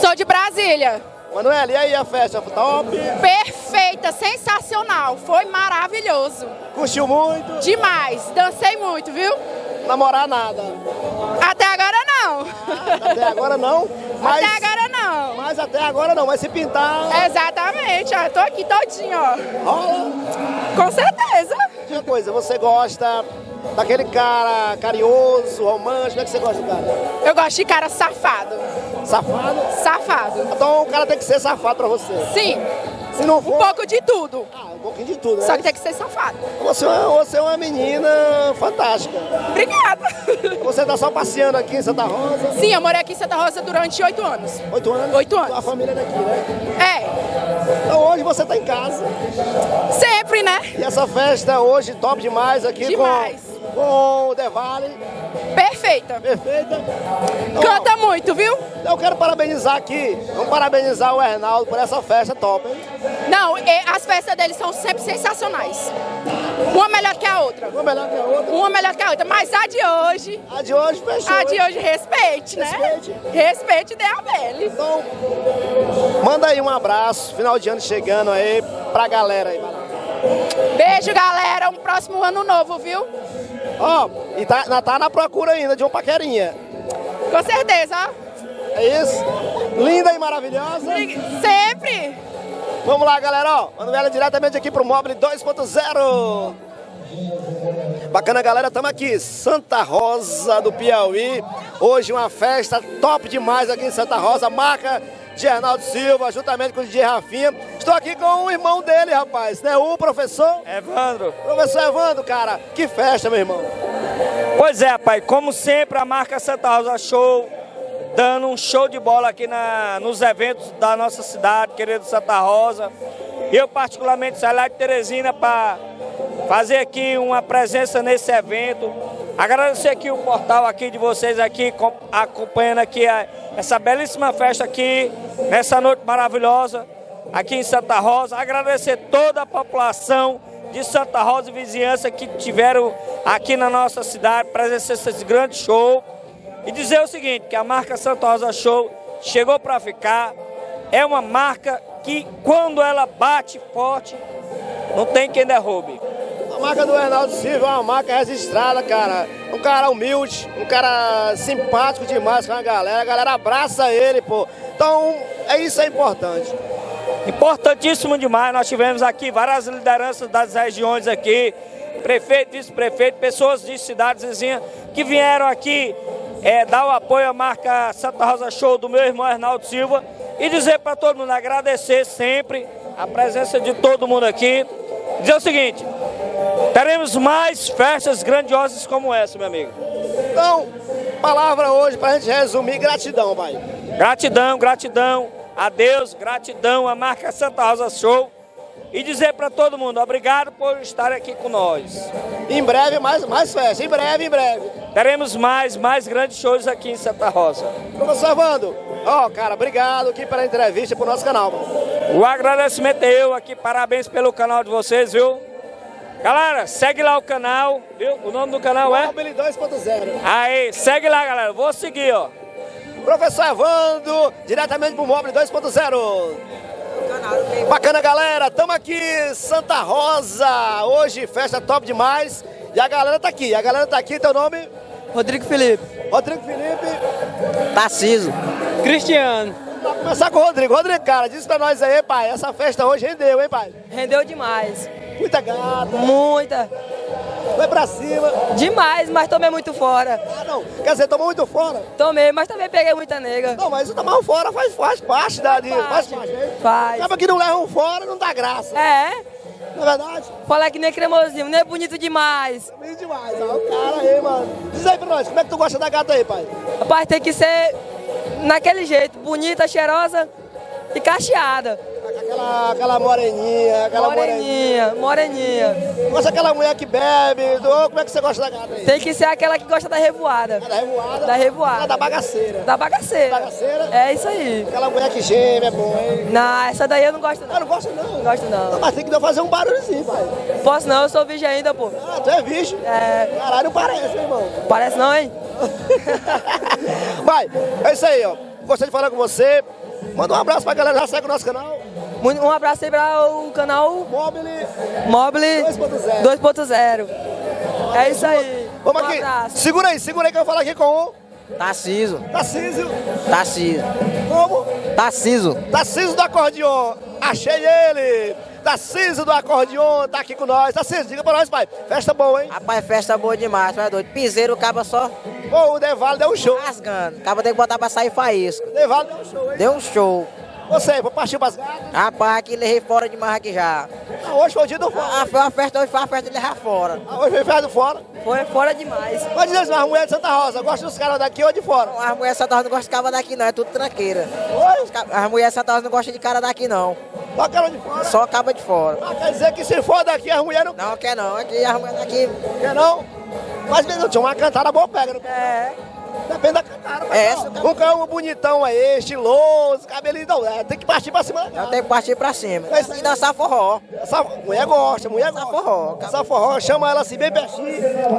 Sou de Brasília. Manuela, e aí a festa? Top? Perfeita, sensacional. Foi maravilhoso. Curtiu muito? Demais. Dancei muito, viu? Namorar nada? Até agora não. Ah, até agora não? Mas, até agora não. Mas até agora não, mas se pintar... Exatamente, ó, tô aqui todinho, ó. Rola? Com certeza. Uma coisa, você gosta daquele cara carinhoso, romântico, como é que você gosta do cara? Eu gosto de cara safado. Safado? Safado. Então o cara tem que ser safado pra você? Sim. Se não for... Um pouco de tudo. Ah, pouquinho de tudo, né? Só que tem que ser safado. Você, é uma- você é uma menina fantástica. Obrigada. Você tá só passeando aqui em Santa Rosa? Sim, eu morei aqui em Santa Rosa durante oito anos. Oito anos? Oito anos. A família é daqui, né? É. Então hoje você tá em casa. Sempre, né? E essa festa hoje top demais aqui Demais. com, com o Devale. Perfeita. Perfeita. Canta muito, viu? Eu quero parabenizar aqui, vamos parabenizar o Hernaldo por essa festa top, hein? Não, as festas deles são sempre sensacionais. Uma melhor que a outra. Uma melhor que a outra. Uma melhor que a outra. Mas a de hoje. A de hoje fechou. A de hoje, respeite, né? Respeite. Respeite a. Então, manda aí um abraço, final de ano chegando aí pra galera aí. vai lá. Beijo, galera. Um próximo ano novo, viu? Ó, e tá, na- tá na procura ainda de uma paquerinha. Com certeza, ó. É isso? Linda e maravilhosa. Sempre. Vamos lá, galera, ó. Mando ela diretamente aqui pro Mobile 2.0. Bacana, galera, estamos aqui, Santa Rosa do Piauí. Hoje uma festa top demais aqui em Santa Rosa, marca de Arnaldo Silva, juntamente com o DJ Rafinha. Estou aqui com o irmão dele, rapaz, né? O professor Evandro. Professor Evandro, cara, que festa, meu irmão. Pois é, pai, como sempre, a marca Santa Rosa Show, dando um show de bola aqui na, nos eventos da nossa cidade, querido Santa Rosa. Eu, particularmente, saí lá de Teresina para fazer aqui uma presença nesse evento. Agradecer aqui o portal aqui de vocês aqui, com- acompanhando aqui a- essa belíssima festa aqui, nessa noite maravilhosa, aqui em Santa Rosa. Agradecer toda a população de Santa Rosa e vizinhança que tiveram aqui na nossa cidade, presenciando esse grande show. E dizer o seguinte, que a marca Santa Rosa Show chegou para ficar. É uma marca que quando ela bate forte, não tem quem derrube. Marca do Reinaldo Silva é uma marca registrada, cara. Um cara humilde, um cara simpático demais com a galera. A galera abraça ele, pô. Então, é isso é importante. Importantíssimo demais, nós tivemos aqui várias lideranças das regiões aqui, prefeito, vice-prefeito, pessoas de cidades vizinhas que vieram aqui eh, dar o apoio à marca Santa Rosa Show do meu irmão Arnaldo Silva e dizer para todo mundo, agradecer sempre a presença de todo mundo aqui. Dizer o seguinte, teremos mais festas grandiosas como essa, meu amigo. Então, palavra hoje pra gente resumir, gratidão, pai. Gratidão, gratidão a Deus, gratidão à marca Santa Rosa Show e dizer para todo mundo, obrigado por estar aqui com nós. Em breve, mais, mais festa. Em breve, em breve. Teremos mais, mais grandes shows aqui em Santa Rosa. Professor Evandro, ó, cara, obrigado aqui pela entrevista pro nosso canal. mano. O agradecimento é eu aqui, parabéns pelo canal de vocês, viu? Galera, segue lá o canal, viu? O nome do canal é? Mobile 2.0. Aí, segue lá, galera. Vou seguir, ó. Professor Evandro, diretamente pro Mobile 2.0. Bacana, galera. Tamo aqui, Santa Rosa. Hoje, festa top demais. E a galera tá aqui. A galera tá aqui. Teu nome? Rodrigo Felipe. Rodrigo Felipe. Tarciso. Cristiano. Vamos começar com o Rodrigo. Rodrigo, cara, diz pra nós aí, pai. Essa festa hoje rendeu, hein, pai? Rendeu demais. Muita gata. Muita. Vai pra cima. Demais, mas tomei muito fora. Ah, não. Quer dizer, tomou muito fora? Tomei, mas também peguei muita nega. Não, mas o tomar um fora faz, faz parte da... de- Faz parte. Faz. Acaba que não leva um fora, não dá graça. É? Não é verdade? Falar que nem cremosinho, nem é bonito demais. Bonito demais, ó. O cara aí, mano. Diz aí pra nós, como é que tu gosta da gata aí, pai? Rapaz, tem que ser naquele jeito, bonita, cheirosa e cacheada. Aquela, aquela moreninha, aquela moreninha. Moreninha, moreninha. Gosta daquela mulher que bebe, do... como é que você gosta da gata aí? Tem que ser aquela que gosta da revoada. Da revoada? Da revoada. Ah, da bagaceira. Da bagaceira. Bagaceira? É isso aí. Aquela mulher que geme, é bom, hein? Não, essa daí eu não gosto não. Ah, não gosta não? Não gosto não. Mas tem que fazer um barulhozinho, pai. Posso não, eu sou virgem ainda, pô. Ah, tu é virgem? É. Caralho, não parece, hein, irmão? Parece não, hein? Vai, é isso aí, ó. Gostei de falar com você. Manda um abraço pra galera, já segue o nosso canal. Um abraço aí para o canal Mobile Mobile 2.0. 2.0. É isso aí. Vamos um aqui. abraço. Segura aí, segura aí que eu vou falar aqui com o Tarciso. Tarcísio. Tarciso. Como? Tarciso. Tarcísio do acordeon. Achei ele. Tarcísio do acordeon tá aqui com nós. Tarcísio, diga pra nós, pai. Festa boa, hein? Rapaz, festa boa demais, tu é doido. Piseiro, acaba só Pô, o Devalo deu um show. rasgando. Acaba tem que botar pra sair faísco. O Devalo deu um show, hein? Deu um show. Você, vou partir pras gatas? Rapaz, aqui levei fora demais aqui já. Ah, hoje foi o dia do fora. Ah, foi uma festa, hoje foi uma festa de levar fora. Ah, hoje foi festa do fora? Foi fora demais. Pode dizer assim, as mulheres de Santa Rosa, gosta dos caras daqui ou de fora? Não, as mulheres de Santa Rosa não gostam de cara daqui não, é tudo tranqueira. Oi? As mulheres de Santa Rosa não gostam de cara daqui não. Só cara de fora? Só caba de fora. Ah, quer dizer que se for daqui, as mulheres não... Não, quer não, aqui as mulheres daqui... Quer não? Mas, meu tinha uma cantada boa pega, não É. Depende da cantada. mas É, não. Um cão bonitão aí, estiloso, cabelinho, não, é, tem que partir pra cima. Tem que partir pra cima. Mas- E dançar forró. Essa mulher gosta, mulher gosta. forró. Essa forró, chama ela assim, bem pertinho.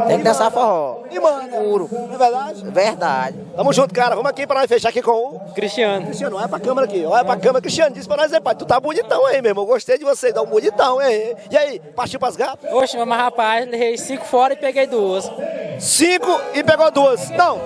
Tem que dançar forró. E manda. Puro. Não é verdade? Verdade. Tamo junto, cara. Vamos aqui pra nós fechar aqui com o... Cristiano. Cristiano, olha pra câmera aqui. Olha pra câmera. Cristiano, disse pra nós aí, pai. Tu tá bonitão aí, meu irmão. Gostei de você. Dá um bonitão, hein? E aí, partiu pras gatas? Oxe, mas rapaz, levei cinco fora e peguei duas. Cinco e pegou duas. Não,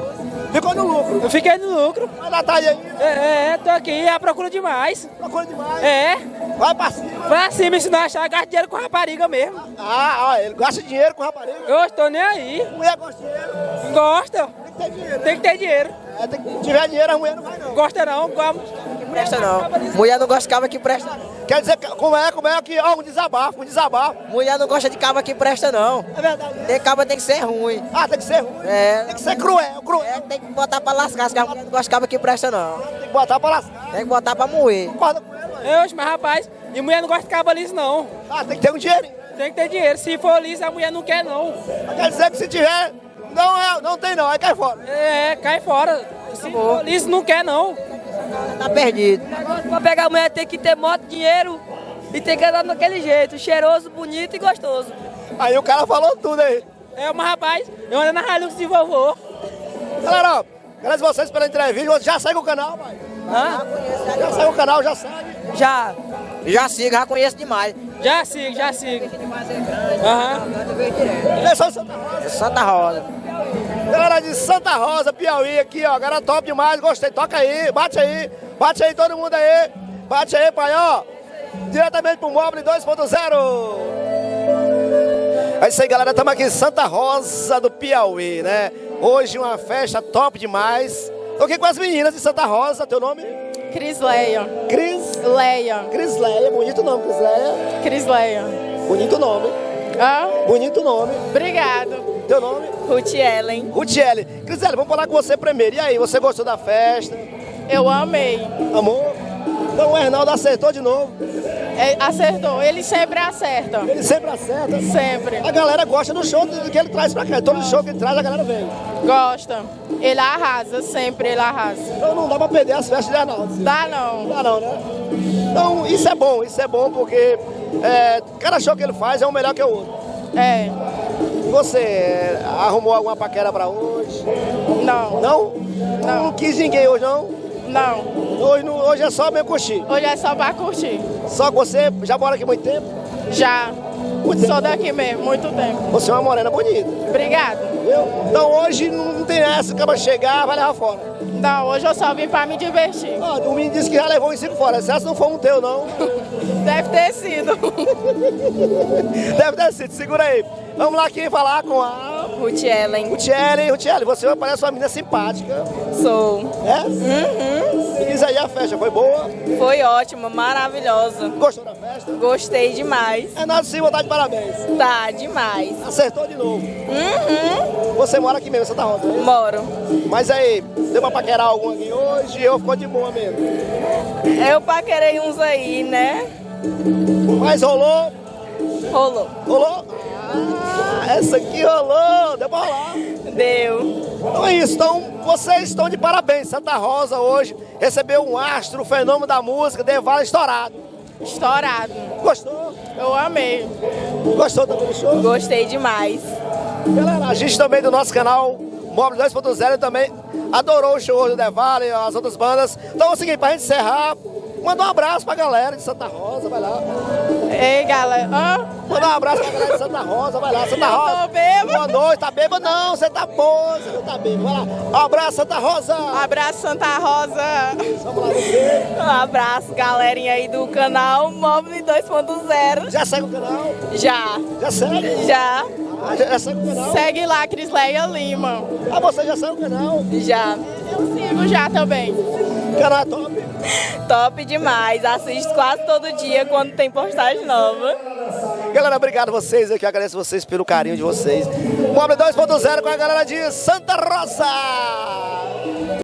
ficou no lucro. Eu fiquei no lucro. Vai dar tarde aí. É, é, tô aqui à procura demais. Procura demais. É. Vai pra cima. Pra cima, se não achar, gasta dinheiro com rapariga mesmo. Ah, ó, ele gasta dinheiro com rapariga. Eu tô nem aí. Mulher gosta de dinheiro. Gosta. Tem que ter dinheiro. Tem que ter dinheiro. É. Se tiver dinheiro, a mulher não vai não. Gosta não. Presta não. Mulher não gosta de caba que presta não. Quer dizer, que- como é, como é que, ó, um desabafo, um desabafo. Mulher não gosta de caba que presta não. É verdade. Tem caba tem que ser ruim. Ah, tem que ser ruim. É. Tem que ser cruel, cruel. É, tem que botar pra lascar, se a mulher não gosta de caba que presta não. Tem que botar pra lascar. Tem que botar pra moer. Concorda com mano? É, Oxe, mas rapaz, e mulher não gosta de cabo liso não. Ah, tem que ter um dinheirinho. Tem que ter dinheiro. Se for liso, a mulher não quer não. Quer dizer que se tiver, não é, não tem não, aí cai fora. É, cai fora. Liso, não quer não. Tá perdido. Pra pegar a mulher tem que ter moto, dinheiro e tem que andar daquele jeito, cheiroso, bonito e gostoso. Aí o cara falou tudo aí. É, mas rapaz, eu ando na Hilux de vovô. Galera, ó, agradeço vocês pela entrevista. Já segue o canal, pai. Hã? Já segue o canal, já segue. Já. Já sigo, já conheço demais. Já sigo, já sigo. Aham. Eleição de Santa Rosa. É Santa Rosa. Galera de Santa Rosa, Piauí, aqui, ó. Galera top demais, gostei. Toca aí, bate aí. Bate aí todo mundo aí. Bate aí, pai, ó. Diretamente pro Mobile 2.0. É isso aí, galera. Estamos aqui em Santa Rosa do Piauí, né? Hoje uma festa top demais. Tô aqui com as meninas de Santa Rosa. Teu nome? Crisleia. Cris? Leia. Crisleia. Bonito nome, Crisleia. Crisleia. Bonito nome. Ah, Bonito nome. obrigado. Teu nome? Ruth Ellen. Rutiele. Crisele, vamos falar com você primeiro. E aí, você gostou da festa? Eu amei. Amor? Então o Hernaldo acertou de novo. É, acertou. Ele sempre acerta. Ele sempre acerta. Sempre. A galera gosta do show que ele traz pra cá. Todo show que ele traz, a galera vem. Gosta. Ele arrasa. Sempre ele arrasa. Então não dá pra perder as festas de Arnaldo. Dá não. Dá não, né? Então isso é bom, isso é bom porque é, cada show que ele faz é um melhor que o outro. É. Você é, arrumou alguma paquera pra hoje? Não. Não? Não. Não quis ninguém hoje, não? Não. Hoje, não- hoje é só mesmo curtir. Hoje é só pra curtir. Só que você já mora aqui muito tempo? Já. Muito tempo. Sou daqui mesmo. Muito tempo. Você é uma morena bonita, Obrigado. viu? Então hoje não tem essa, acaba chegar, vai levar fora. Não, hoje eu só vim pra me divertir. Ó, o menino disse que já levou uns cinco fora. Se essa não for um teu, não. Deve ter sido. Deve ter sido. Segura aí. Vamos lá aqui falar com a Ruth Ellen. Rutiele. Rutiele, você parece uma menina simpática. Sou. É? Uhum. Diz aí, a festa foi boa? Foi ótima, maravilhosa. Gostou da festa? Gostei demais. Renato Silva tá de parabéns. Tá, demais. Acertou de novo. Uhum. Você mora aqui mesmo, Santa Rosa, né? Moro. Mas aí, deu pra paquerar algum aqui hoje ou ficou de boa mesmo? Eu paquerei uns aí, né? Mas rolou? Rolou. Rolou? Ah, essa aqui rolou, deu pra rolar. Deu. Então é isso, então vocês estão de parabéns. Santa Rosa hoje recebeu um astro, um fenômeno da música, Devala estourado. Estourado. Gostou? Eu amei. Gostou também do show? Gostei demais. Galera, a gente também do nosso canal Móvel 2.0 também adorou o show do Devale e as outras bandas. Então é o seguinte, pra gente encerrar, manda um abraço pra galera de Santa Rosa, vai lá. Ei, galera. Hã? Manda um abraço pra galera de Santa Rosa, vai lá, Santa Eu Rosa. tô bêbada. Boa noite, tá bêbado não, você tá boa, você não tá bêbado. Vai lá, um abraço Santa Rosa. Abraço, Santa Rosa. Vamos lá, você. Um abraço, galerinha aí do canal Mobile 2.0. Já segue o canal? Já. Já segue? Já. Ah, já, já segue o canal? Segue lá, Crisleia Lima. Ah, você já segue o canal? Já. Eu sigo já também. Canal top. Top demais. Assisto quase todo dia quando tem postagem nova. Galera, obrigado vocês aqui, agradeço vocês pelo carinho de vocês. Mobre 2.0 com a galera de Santa Rosa.